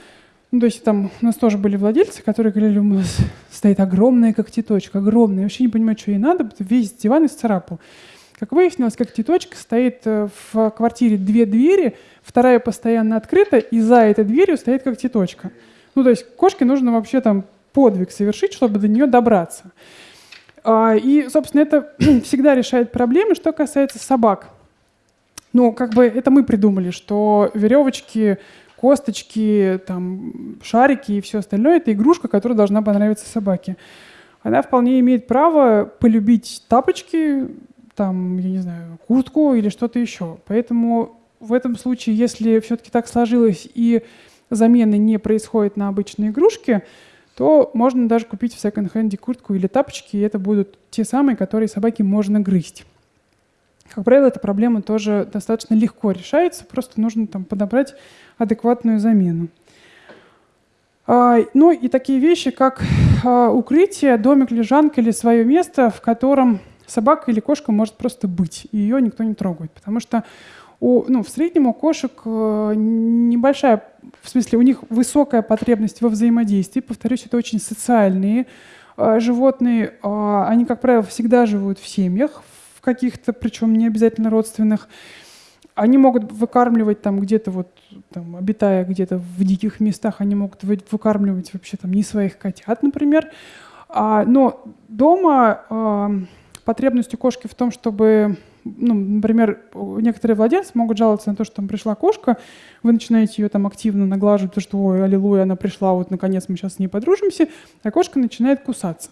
S1: ну, то есть там у нас тоже были владельцы, которые говорили, у нас стоит огромная когтеточка, огромная, я вообще не понимаю, что ей надо, весь диван исцарапал. Как выяснилось, когтеточка стоит э, в квартире две двери, вторая постоянно открыта, и за этой дверью стоит когтеточка. Ну, то есть кошке нужно вообще там подвиг совершить, чтобы до нее добраться. А, и, собственно, это <clears throat> всегда решает проблемы, что касается собак. Ну, как бы это мы придумали, что веревочки косточки, там, шарики и все остальное — это игрушка, которая должна понравиться собаке. Она вполне имеет право полюбить тапочки, там, я не знаю, куртку или что-то еще. Поэтому в этом случае, если все-таки так сложилось и замены не происходит на обычные игрушки, то можно даже купить в секонд-хенде куртку или тапочки, и это будут те самые, которые собаке можно грызть. Как правило, эта проблема тоже достаточно легко решается, просто нужно там подобрать адекватную замену. А, ну и такие вещи, как а, укрытие, домик, лежанка или свое место, в котором собака или кошка может просто быть, и ее никто не трогает. Потому что у, ну, в среднем у кошек э, небольшая, в смысле, у них высокая потребность во взаимодействии. Повторюсь, это очень социальные э, животные. Э, они, как правило, всегда живут в семьях, в каких-то, причем не обязательно родственных. Они могут выкармливать там где-то вот, там, обитая где-то в диких местах, они могут выкармливать вообще там не своих котят, например. А, но дома а, потребность у кошки в том, чтобы, ну, например, некоторые владельцы могут жаловаться на то, что там пришла кошка, вы начинаете ее там активно наглаживать, потому что, ой, аллилуйя, она пришла, вот наконец мы сейчас с ней подружимся, а кошка начинает кусаться.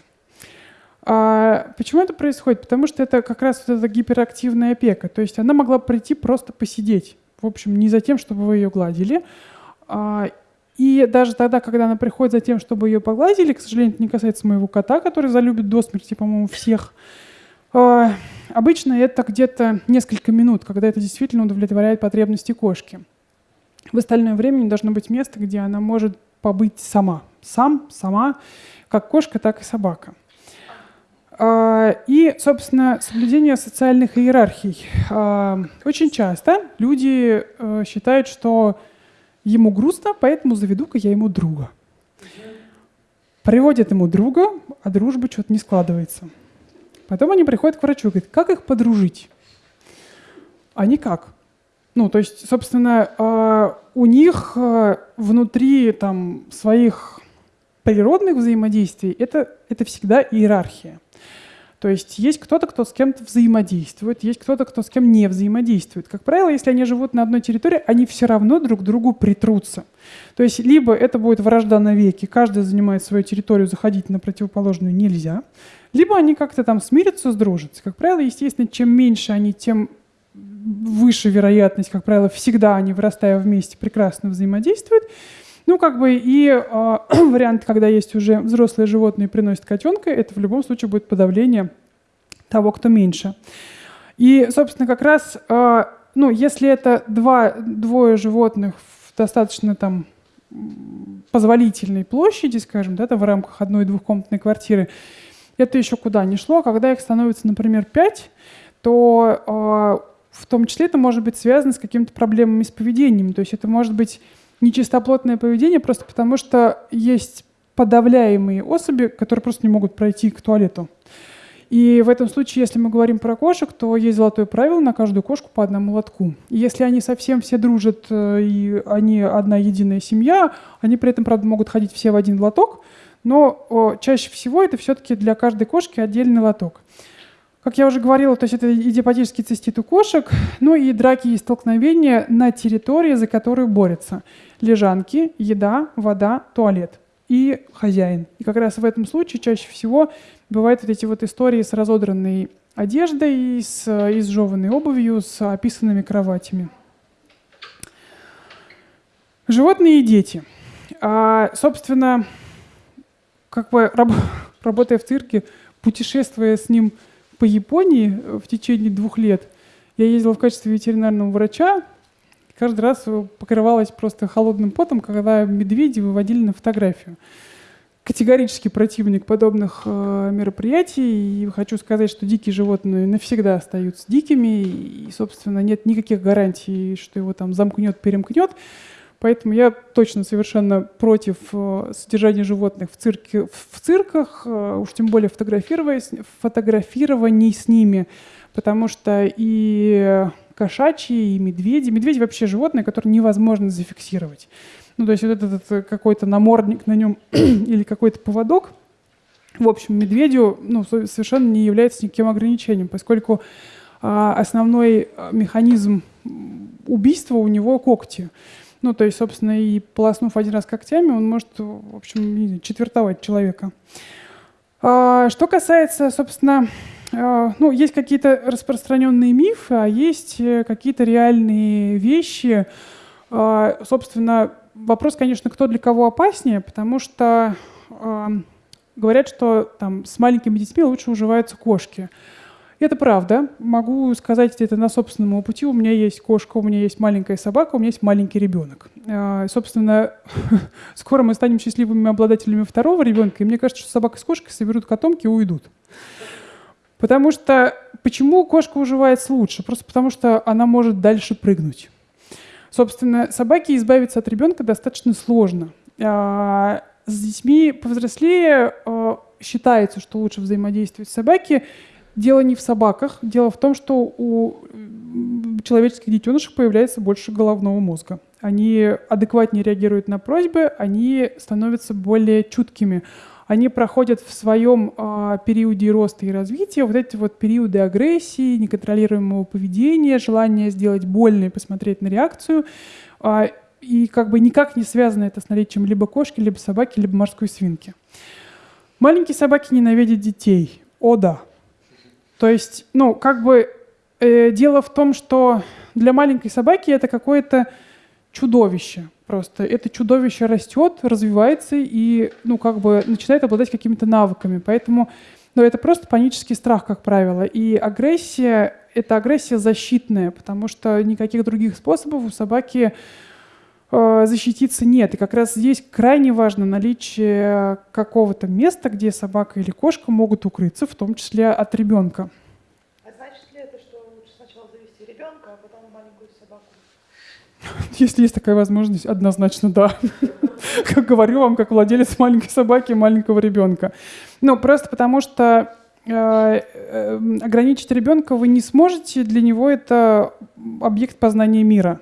S1: А почему это происходит? Потому что это как раз вот эта гиперактивная опека. То есть она могла прийти просто посидеть. В общем, не за тем, чтобы вы ее гладили. А, и даже тогда, когда она приходит за тем, чтобы ее погладили, к сожалению, это не касается моего кота, который залюбит до смерти, по-моему, всех. А, обычно это где-то несколько минут, когда это действительно удовлетворяет потребности кошки. В остальное время не должно быть места, где она может побыть сама. Сам, сама, как кошка, так и собака. А, и, собственно, соблюдение социальных иерархий. А, очень часто люди э, считают, что ему грустно, поэтому заведу-ка я ему друга. Приводят ему друга, а дружба что-то не складывается. Потом они приходят к врачу и говорят, как их подружить? А никак. Ну, то есть, собственно, а, у них э, внутри там, своих природных взаимодействий это, это всегда иерархия. То есть есть кто-то, кто с кем-то взаимодействует, есть кто-то, кто с кем не взаимодействует. Как правило, если они живут на одной территории, они все равно друг другу притрутся. То есть либо это будет вражда навеки, каждый занимает свою территорию, заходить на противоположную нельзя, либо они как-то там смирятся, сдружатся. Как правило, естественно, чем меньше они, тем выше вероятность, как правило, всегда они, вырастая вместе, прекрасно взаимодействуют. Ну, как бы и э, <clears throat> вариант, когда есть уже взрослые животные приносят котенка, это в любом случае будет подавление того, кто меньше. И, собственно, как раз, э, ну, если это два, двое животных в достаточно там позволительной площади, скажем, да, в рамках одной двухкомнатной квартиры, это еще куда ни шло. Когда их становится, например, пять, то э, в том числе это может быть связано с какими-то проблемами с поведением. То есть это может быть нечистоплотное поведение просто потому, что есть подавляемые особи, которые просто не могут пройти к туалету. И в этом случае, если мы говорим про кошек, то есть золотое правило на каждую кошку по одному лотку. И если они совсем все дружат, э, и они одна единая семья, они при этом, правда, могут ходить все в один лоток, но о, чаще всего это все-таки для каждой кошки отдельный лоток. Как я уже говорила, то есть это идиопатический цистит у кошек, ну и драки и столкновения на территории, за которую борются. Лежанки, еда, вода, туалет и хозяин. И как раз в этом случае чаще всего бывают вот эти вот истории с разодранной одеждой, с изжеванной обувью, с описанными кроватями. Животные и дети. А, собственно, как бы раб <laughs> работая в цирке, путешествуя с ним по Японии э, в течение двух лет. Я ездила в качестве ветеринарного врача, каждый раз э, покрывалась просто холодным потом, когда медведи выводили на фотографию. Категорически противник подобных э, мероприятий. И хочу сказать, что дикие животные навсегда остаются дикими. И, собственно, нет никаких гарантий, что его там замкнет, перемкнет. Поэтому я точно совершенно против э, содержания животных в, цирке, в цирках, э, уж тем более фотографирований с ними, потому что и кошачьи, и медведи. Медведи вообще животные, которые невозможно зафиксировать. Ну, то есть вот этот, этот какой-то намордник на нем <clears throat> или какой-то поводок, в общем, медведю ну, совершенно не является никаким ограничением, поскольку а, основной а, механизм убийства у него когти. Ну, то есть, собственно, и полоснув один раз когтями, он может, в общем, четвертовать человека. А, что касается, собственно, а, ну, есть какие-то распространенные мифы, а есть э, какие-то реальные вещи. А, собственно, вопрос, конечно, кто для кого опаснее, потому что говорят, что там с маленькими детьми лучше уживаются кошки. Это правда. Могу сказать это на собственном опыте. У меня есть кошка, у меня есть маленькая собака, у меня есть маленький ребенок. А, собственно, <laughs> скоро мы станем счастливыми обладателями второго ребенка, и мне кажется, что собака с кошкой соберут котомки и уйдут. Потому что почему кошка уживается лучше? Просто потому что она может дальше прыгнуть. Собственно, собаке избавиться от ребенка достаточно сложно. А, с детьми повзрослее а, считается, что лучше взаимодействовать с собаки Дело не в собаках, дело в том, что у человеческих детенышей появляется больше головного мозга. они адекватнее реагируют на просьбы, они становятся более чуткими. Они проходят в своем э, периоде роста и развития вот эти вот периоды агрессии, неконтролируемого поведения, желания сделать больно и посмотреть на реакцию. Э, и как бы никак не связано это с наличием либо кошки, либо собаки, либо морской свинки. Маленькие собаки ненавидят детей. О да. То есть, ну, как бы э, дело в том, что для маленькой собаки это какое-то чудовище просто. Это чудовище растет, развивается и, ну, как бы начинает обладать какими-то навыками. Поэтому, ну, это просто панический страх, как правило. И агрессия — это агрессия защитная, потому что никаких других способов у собаки защититься нет. И как раз здесь крайне важно наличие какого-то места, где собака или кошка могут укрыться, в том числе от ребенка. <laughs> Если есть такая возможность, однозначно да. <laughs> Как говорю вам, как владелец маленькой собаки и маленького ребенка. Ну, просто потому что э, э, ограничить ребенка вы не сможете, для него это объект познания мира.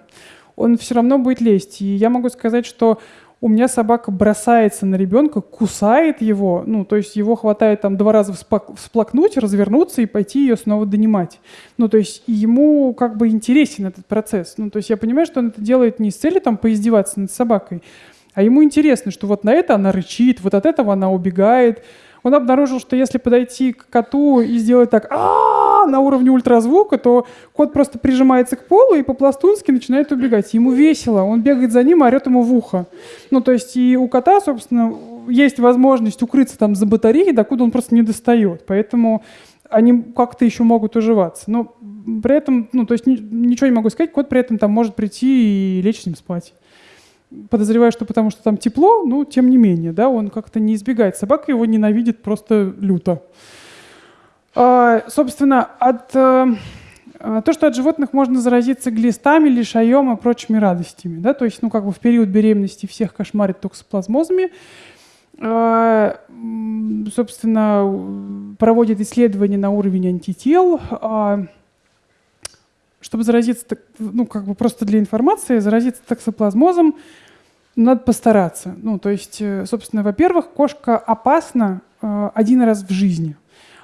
S1: Он все равно будет лезть. И я могу сказать, что у меня собака бросается на ребенка, кусает его, ну, то есть его хватает там два раза всплакнуть, развернуться и пойти ее снова донимать. Ну, то есть ему как бы интересен этот процесс. Ну, то есть я понимаю, что он это делает не с целью там поиздеваться над собакой, а ему интересно, что вот на это она рычит, вот от этого она убегает, он обнаружил, что если подойти к коту и сделать так а на уровне ультразвука, то кот просто прижимается к полу и по-пластунски начинает убегать. Ему весело, он бегает за ним, орет ему в ухо. Ну, то есть и у кота, собственно, есть возможность укрыться там за батареей, докуда он просто не достает. Поэтому они как-то еще могут уживаться. Но при этом, ну, то есть ничего не могу сказать, кот при этом там может прийти и лечь с ним спать подозреваю, что потому что там тепло, но тем не менее, да, он как-то не избегает. Собака его ненавидит просто люто. А, собственно, от, а, то, что от животных можно заразиться глистами, лишаем и прочими радостями, да, то есть, ну, как бы в период беременности всех кошмарит токсоплазмозами, а, собственно, проводит исследования на уровень антител, чтобы заразиться, ну, как бы просто для информации, заразиться токсоплазмозом, надо постараться. Ну, то есть, э, собственно, во-первых, кошка опасна э, один раз в жизни.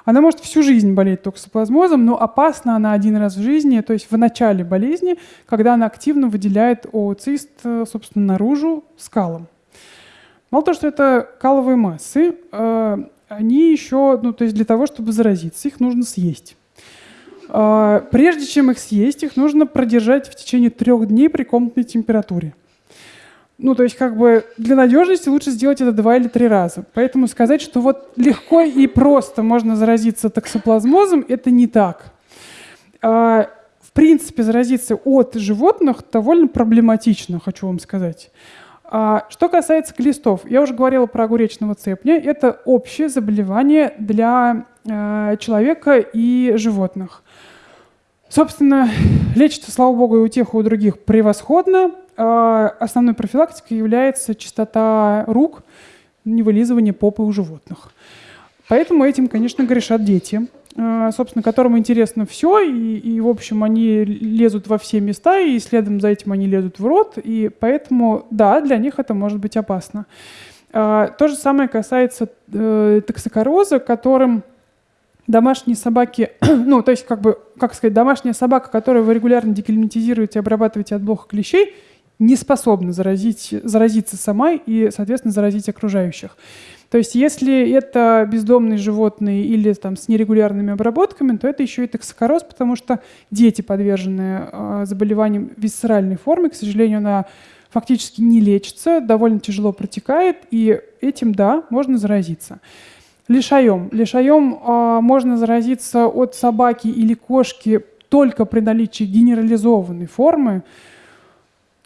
S1: Она может всю жизнь болеть токсоплазмозом, но опасна она один раз в жизни, то есть в начале болезни, когда она активно выделяет ооцист, собственно, наружу скалом. Мало того, что это каловые массы, э, они еще, ну, то есть для того, чтобы заразиться, их нужно съесть. Э, прежде чем их съесть, их нужно продержать в течение трех дней при комнатной температуре. Ну, то есть как бы для надежности лучше сделать это два или три раза. Поэтому сказать, что вот легко и просто можно заразиться токсоплазмозом, это не так. А, в принципе, заразиться от животных довольно проблематично, хочу вам сказать. А, что касается глистов, я уже говорила про огуречного цепня. Это общее заболевание для а, человека и животных. Собственно, лечится, слава богу, и у тех, и у других превосходно. А, основной профилактикой является чистота рук, невылизывание попы у животных. Поэтому этим, конечно, грешат дети, а, собственно, которым интересно все, и, и, в общем, они лезут во все места, и следом за этим они лезут в рот, и поэтому, да, для них это может быть опасно. А, то же самое касается э, токсикороза, которым домашние собаки, <clears throat> ну, то есть, как бы, как сказать, домашняя собака, которую вы регулярно деклиматизируете, обрабатываете от блоха клещей, не способна заразить, заразиться сама и, соответственно, заразить окружающих. То есть если это бездомные животные или там, с нерегулярными обработками, то это еще и токсикороз, потому что дети подвержены э, заболеваниям висцеральной формы. К сожалению, она фактически не лечится, довольно тяжело протекает, и этим, да, можно заразиться. Лишаем. Лишаем э, можно заразиться от собаки или кошки только при наличии генерализованной формы,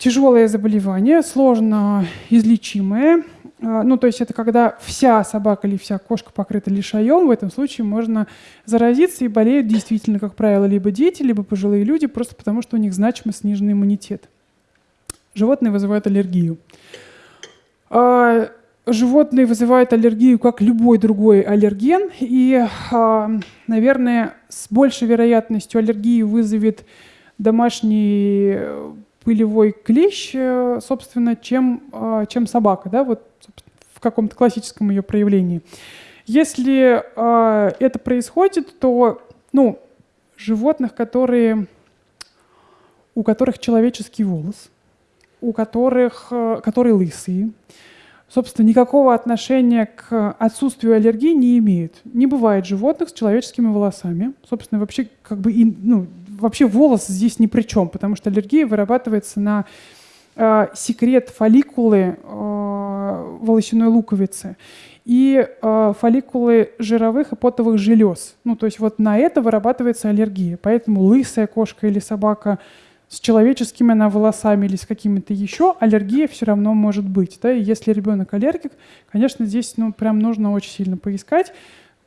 S1: тяжелое заболевание, сложно излечимое. А, ну, то есть это когда вся собака или вся кошка покрыта лишаем, в этом случае можно заразиться и болеют действительно, как правило, либо дети, либо пожилые люди, просто потому что у них значимо сниженный иммунитет. Животные вызывают аллергию. А, животные вызывают аллергию, как любой другой аллерген, и, а, наверное, с большей вероятностью аллергию вызовет домашний пылевой клещ, э, собственно, чем, э, чем собака, да, вот в каком-то классическом ее проявлении. Если э, это происходит, то, ну, животных, которые, у которых человеческий волос, у которых, которые лысые, собственно, никакого отношения к отсутствию аллергии не имеют. Не бывает животных с человеческими волосами. Собственно, вообще, как бы, ну, вообще волос здесь ни при чем, потому что аллергия вырабатывается на э, секрет фолликулы э, волосяной луковицы и э, фолликулы жировых и потовых желез. Ну, то есть вот на это вырабатывается аллергия. Поэтому лысая кошка или собака с человеческими она волосами или с какими-то еще, аллергия все равно может быть. Да? И если ребенок аллергик, конечно, здесь ну, прям нужно очень сильно поискать,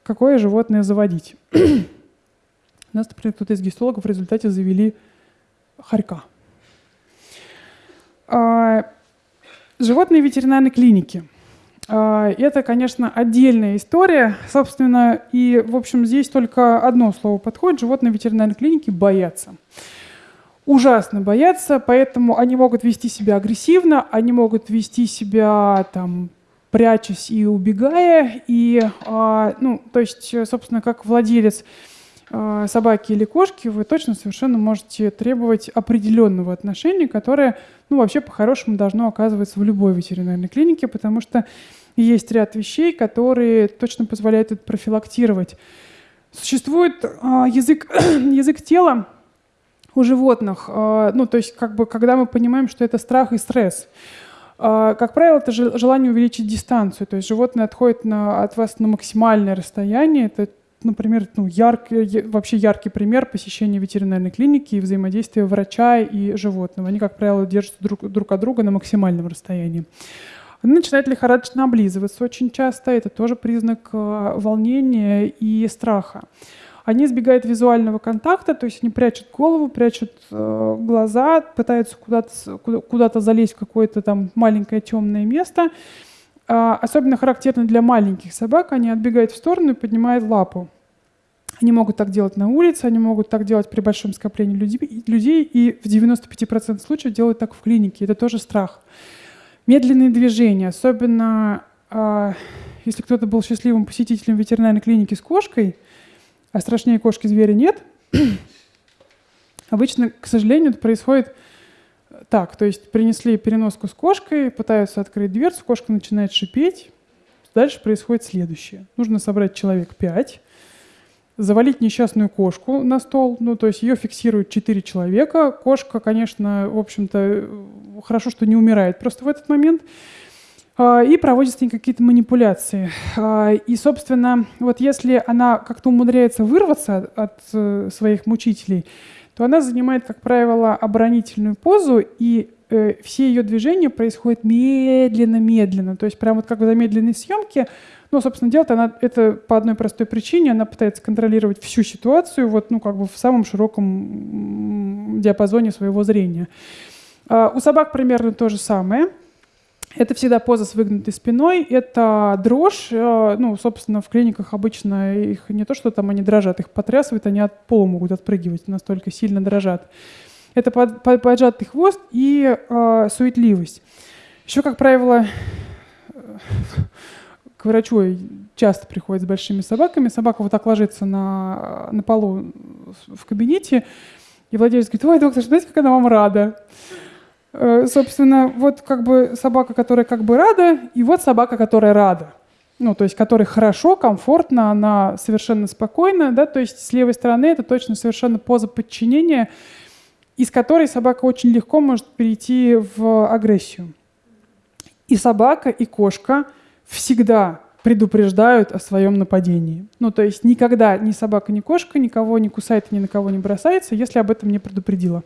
S1: какое животное заводить. Нас, например, кто-то из гистологов в результате завели хорька. А, животные ветеринарной клиники. А, это, конечно, отдельная история. Собственно, и, в общем, здесь только одно слово подходит. Животные ветеринарной клиники боятся ужасно боятся, поэтому они могут вести себя агрессивно, они могут вести себя там прячась и убегая, и, э, ну, то есть, собственно, как владелец собаки или кошки, вы точно совершенно можете требовать определенного отношения, которое, ну, вообще по-хорошему должно оказываться в любой ветеринарной клинике, потому что есть ряд вещей, которые точно позволяют это профилактировать. Существует э, язык, <clears throat> язык тела, у животных. А, ну, то есть, как бы, когда мы понимаем, что это страх и стресс. А, как правило, это желание увеличить дистанцию. То есть животное отходит на, от вас на максимальное расстояние. Это, например, ну, яркий, вообще яркий пример посещения ветеринарной клиники и взаимодействия врача и животного. Они, как правило, держатся друг, друг от друга на максимальном расстоянии. Она начинает лихорадочно облизываться очень часто. Это тоже признак а, волнения и страха. Они избегают визуального контакта, то есть они прячут голову, прячут э, глаза, пытаются куда-то куда залезть в какое-то там маленькое темное место. А, особенно характерно для маленьких собак, они отбегают в сторону и поднимают лапу. Они могут так делать на улице, они могут так делать при большом скоплении людей, и в 95% случаев делают так в клинике. Это тоже страх. Медленные движения, особенно э, если кто-то был счастливым посетителем ветеринарной клиники с кошкой, а страшнее кошки зверя нет. <clears throat> Обычно, к сожалению, это происходит так. То есть принесли переноску с кошкой, пытаются открыть дверцу, кошка начинает шипеть. Дальше происходит следующее. Нужно собрать человек пять, завалить несчастную кошку на стол, ну, то есть ее фиксируют четыре человека. Кошка, конечно, в общем-то, хорошо, что не умирает просто в этот момент. А, и проводятся какие-то манипуляции. А, и, собственно, вот если она как-то умудряется вырваться от э, своих мучителей, то она занимает, как правило, оборонительную позу, и э, все ее движения происходят медленно-медленно. То есть прямо вот как в замедленной съемке, ну, собственно, делает она это по одной простой причине. Она пытается контролировать всю ситуацию вот, ну, как бы в самом широком диапазоне своего зрения. А, у собак примерно то же самое – это всегда поза с выгнутой спиной, это дрожь. Э, ну, собственно, в клиниках обычно их не то, что там они дрожат, их потрясывают, они от пола могут отпрыгивать, настолько сильно дрожат. Это под, под, поджатый хвост и э, суетливость. Еще, как правило, к врачу часто приходят с большими собаками. Собака вот так ложится на, на полу в кабинете, и владелец говорит, ой, доктор, знаете, как она вам рада? Э, собственно, вот как бы собака, которая как бы рада, и вот собака, которая рада. Ну, то есть, которой хорошо, комфортно, она совершенно спокойна, да, то есть с левой стороны это точно совершенно поза подчинения, из которой собака очень легко может перейти в агрессию. И собака, и кошка всегда предупреждают о своем нападении. Ну, то есть никогда ни собака, ни кошка никого не кусает, ни на кого не бросается, если об этом не предупредила.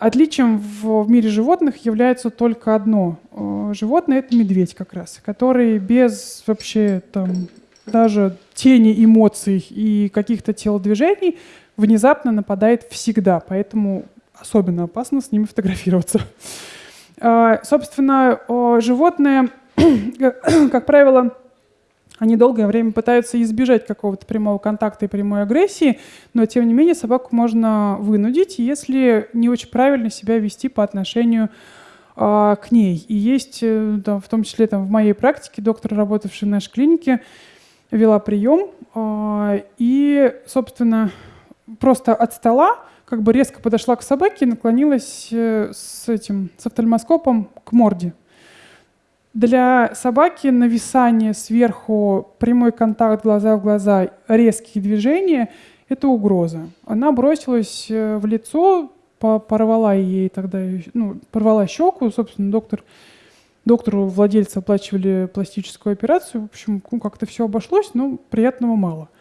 S1: А, Отличием в, в мире животных является только одно. Э, животное — это медведь как раз, который без вообще там даже тени эмоций и каких-то телодвижений внезапно нападает всегда, поэтому особенно опасно с ними фотографироваться. Э, <laughs> собственно, животное, <clears throat> как правило, Они долгое время пытаются избежать какого-то прямого контакта и прямой агрессии, но тем не менее собаку можно вынудить, если не очень правильно себя вести по отношению а, к ней. И есть, э, да, в том числе там, в моей практике, доктор, работавший в нашей клинике, вела прием, а, и, собственно, просто от стола как бы резко подошла к собаке и наклонилась э, с этим, с офтальмоскопом к морде. Для собаки нависание сверху, прямой контакт глаза в глаза, резкие движения – это угроза. Она бросилась э, в лицо, порвала ей тогда, ну, порвала щеку, собственно, доктор, доктору владельца оплачивали пластическую операцию, в общем, ну, как-то все обошлось, но приятного мало –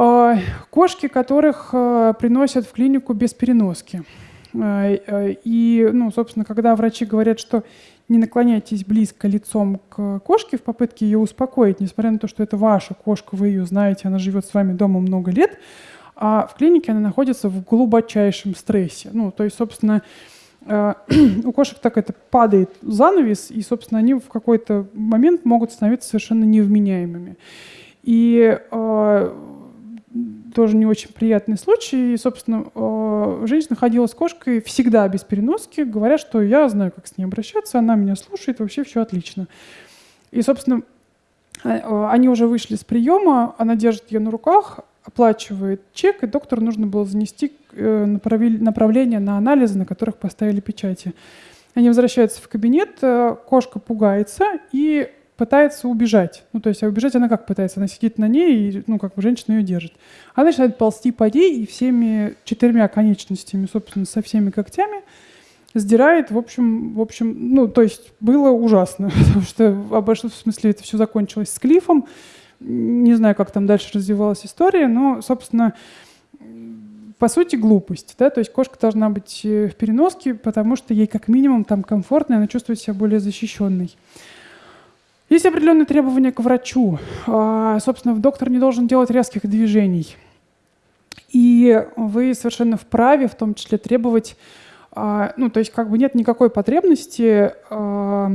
S1: а, кошки, которых а, приносят в клинику без переноски. А, и, ну, собственно, когда врачи говорят, что не наклоняйтесь близко лицом к кошке в попытке ее успокоить, несмотря на то, что это ваша кошка, вы ее знаете, она живет с вами дома много лет, а в клинике она находится в глубочайшем стрессе. Ну, то есть, собственно, <clears throat> у кошек так это падает занавес, и, собственно, они в какой-то момент могут становиться совершенно невменяемыми. И тоже не очень приятный случай. И, собственно, э, женщина ходила с кошкой всегда без переноски, говоря, что я знаю, как с ней обращаться, она меня слушает, вообще все отлично. И, собственно, э, они уже вышли с приема, она держит ее на руках, оплачивает чек, и доктору нужно было занести э, направление на анализы, на которых поставили печати. Они возвращаются в кабинет, кошка пугается и пытается убежать. Ну, то есть, а убежать она как пытается? Она сидит на ней, и, ну, как бы женщина ее держит. Она начинает ползти по ней и всеми четырьмя конечностями, собственно, со всеми когтями сдирает, в общем, в общем, ну, то есть было ужасно, <laughs> потому что обошлось, в смысле, это все закончилось с клифом. Не знаю, как там дальше развивалась история, но, собственно, по сути, глупость. Да? То есть кошка должна быть э, в переноске, потому что ей как минимум там комфортно, и она чувствует себя более защищенной. Есть определенные требования к врачу. А, собственно, доктор не должен делать резких движений. И вы совершенно вправе в том числе требовать, а, ну, то есть как бы нет никакой потребности, а,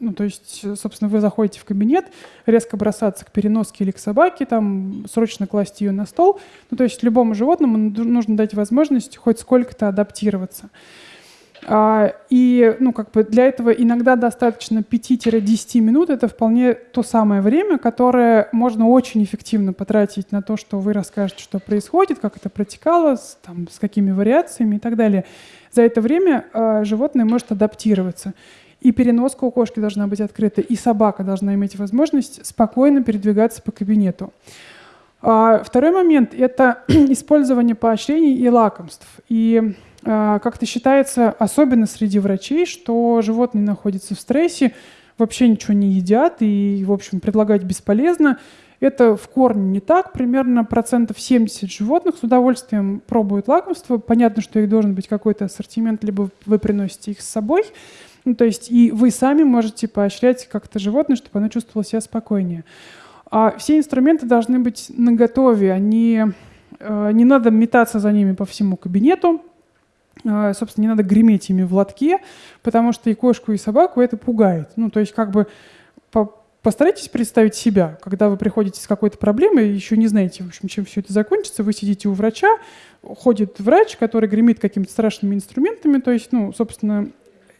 S1: ну, то есть, собственно, вы заходите в кабинет, резко бросаться к переноске или к собаке, там, срочно класть ее на стол. Ну, то есть любому животному нужно дать возможность хоть сколько-то адаптироваться. А, и ну, как бы для этого иногда достаточно 5-10 минут. Это вполне то самое время, которое можно очень эффективно потратить на то, что вы расскажете, что происходит, как это протекало, с, там, с какими вариациями и так далее. За это время э, животное может адаптироваться. И переноска у кошки должна быть открыта, и собака должна иметь возможность спокойно передвигаться по кабинету. А, второй момент – это <clears throat> использование поощрений и лакомств. И а, как-то считается, особенно среди врачей, что животные находятся в стрессе, вообще ничего не едят и, в общем, предлагать бесполезно. Это в корне не так. Примерно процентов 70 животных с удовольствием пробуют лакомство. Понятно, что их должен быть какой-то ассортимент, либо вы приносите их с собой. Ну, то есть и вы сами можете поощрять как-то животное, чтобы оно чувствовало себя спокойнее. А все инструменты должны быть наготове. Они, э, не надо метаться за ними по всему кабинету. А, собственно, не надо греметь ими в лотке, потому что и кошку, и собаку это пугает. Ну, то есть как бы постарайтесь представить себя, когда вы приходите с какой-то проблемой, еще не знаете, в общем, чем все это закончится, вы сидите у врача, ходит врач, который гремит какими-то страшными инструментами, то есть, ну, собственно,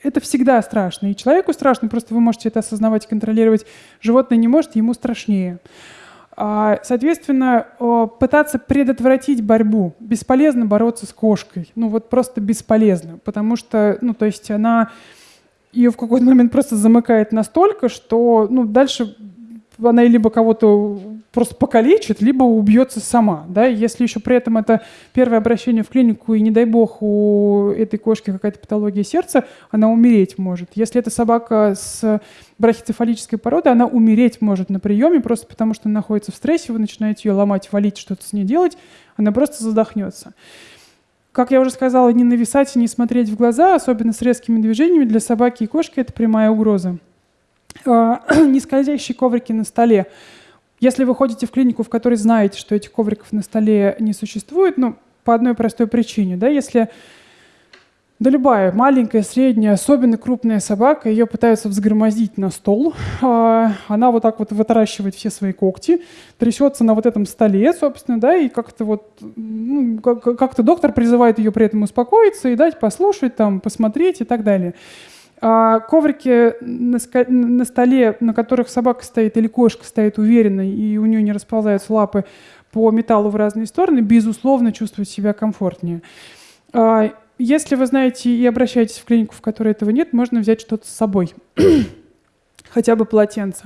S1: это всегда страшно. И человеку страшно, просто вы можете это осознавать контролировать. Животное не может, ему страшнее. А, соответственно, пытаться предотвратить борьбу. Бесполезно бороться с кошкой. Ну вот просто бесполезно. Потому что, ну то есть она ее в какой-то момент просто замыкает настолько, что ну, дальше она либо кого-то просто покалечит, либо убьется сама. Да? Если еще при этом это первое обращение в клинику, и не дай бог у этой кошки какая-то патология сердца, она умереть может. Если это собака с брахицефалической породы, она умереть может на приеме, просто потому что она находится в стрессе, вы начинаете ее ломать, валить, что-то с ней делать, она просто задохнется. Как я уже сказала, не нависать и не смотреть в глаза, особенно с резкими движениями, для собаки и кошки это прямая угроза. А, <clears throat> нескользящие коврики на столе. Если вы ходите в клинику, в которой знаете, что этих ковриков на столе не существует, ну, по одной простой причине, да, если Да любая, маленькая, средняя, особенно крупная собака, ее пытаются взгромоздить на стол. А, она вот так вот вытаращивает все свои когти, трясется на вот этом столе, собственно, да, и как-то вот, ну, как-то доктор призывает ее при этом успокоиться и дать послушать, там, посмотреть и так далее. А коврики на, столе, на которых собака стоит или кошка стоит уверенно, и у нее не расползаются лапы по металлу в разные стороны, безусловно, чувствует себя комфортнее. А, если вы знаете и обращаетесь в клинику, в которой этого нет, можно взять что-то с собой, <clears throat> хотя бы полотенце.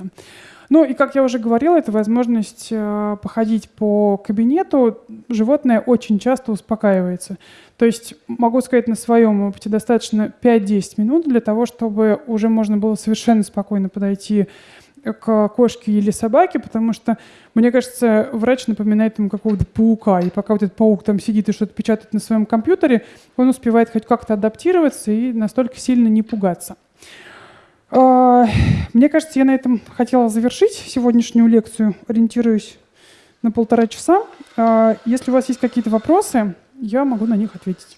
S1: Ну и, как я уже говорила, это возможность э, походить по кабинету. Животное очень часто успокаивается. То есть, могу сказать на своем опыте, достаточно 5-10 минут для того, чтобы уже можно было совершенно спокойно подойти к кошке или собаке, потому что, мне кажется, врач напоминает ему какого-то паука, и пока вот этот паук там сидит и что-то печатает на своем компьютере, он успевает хоть как-то адаптироваться и настолько сильно не пугаться. А, мне кажется, я на этом хотела завершить сегодняшнюю лекцию, ориентируюсь на полтора часа. А, если у вас есть какие-то вопросы, я могу на них ответить.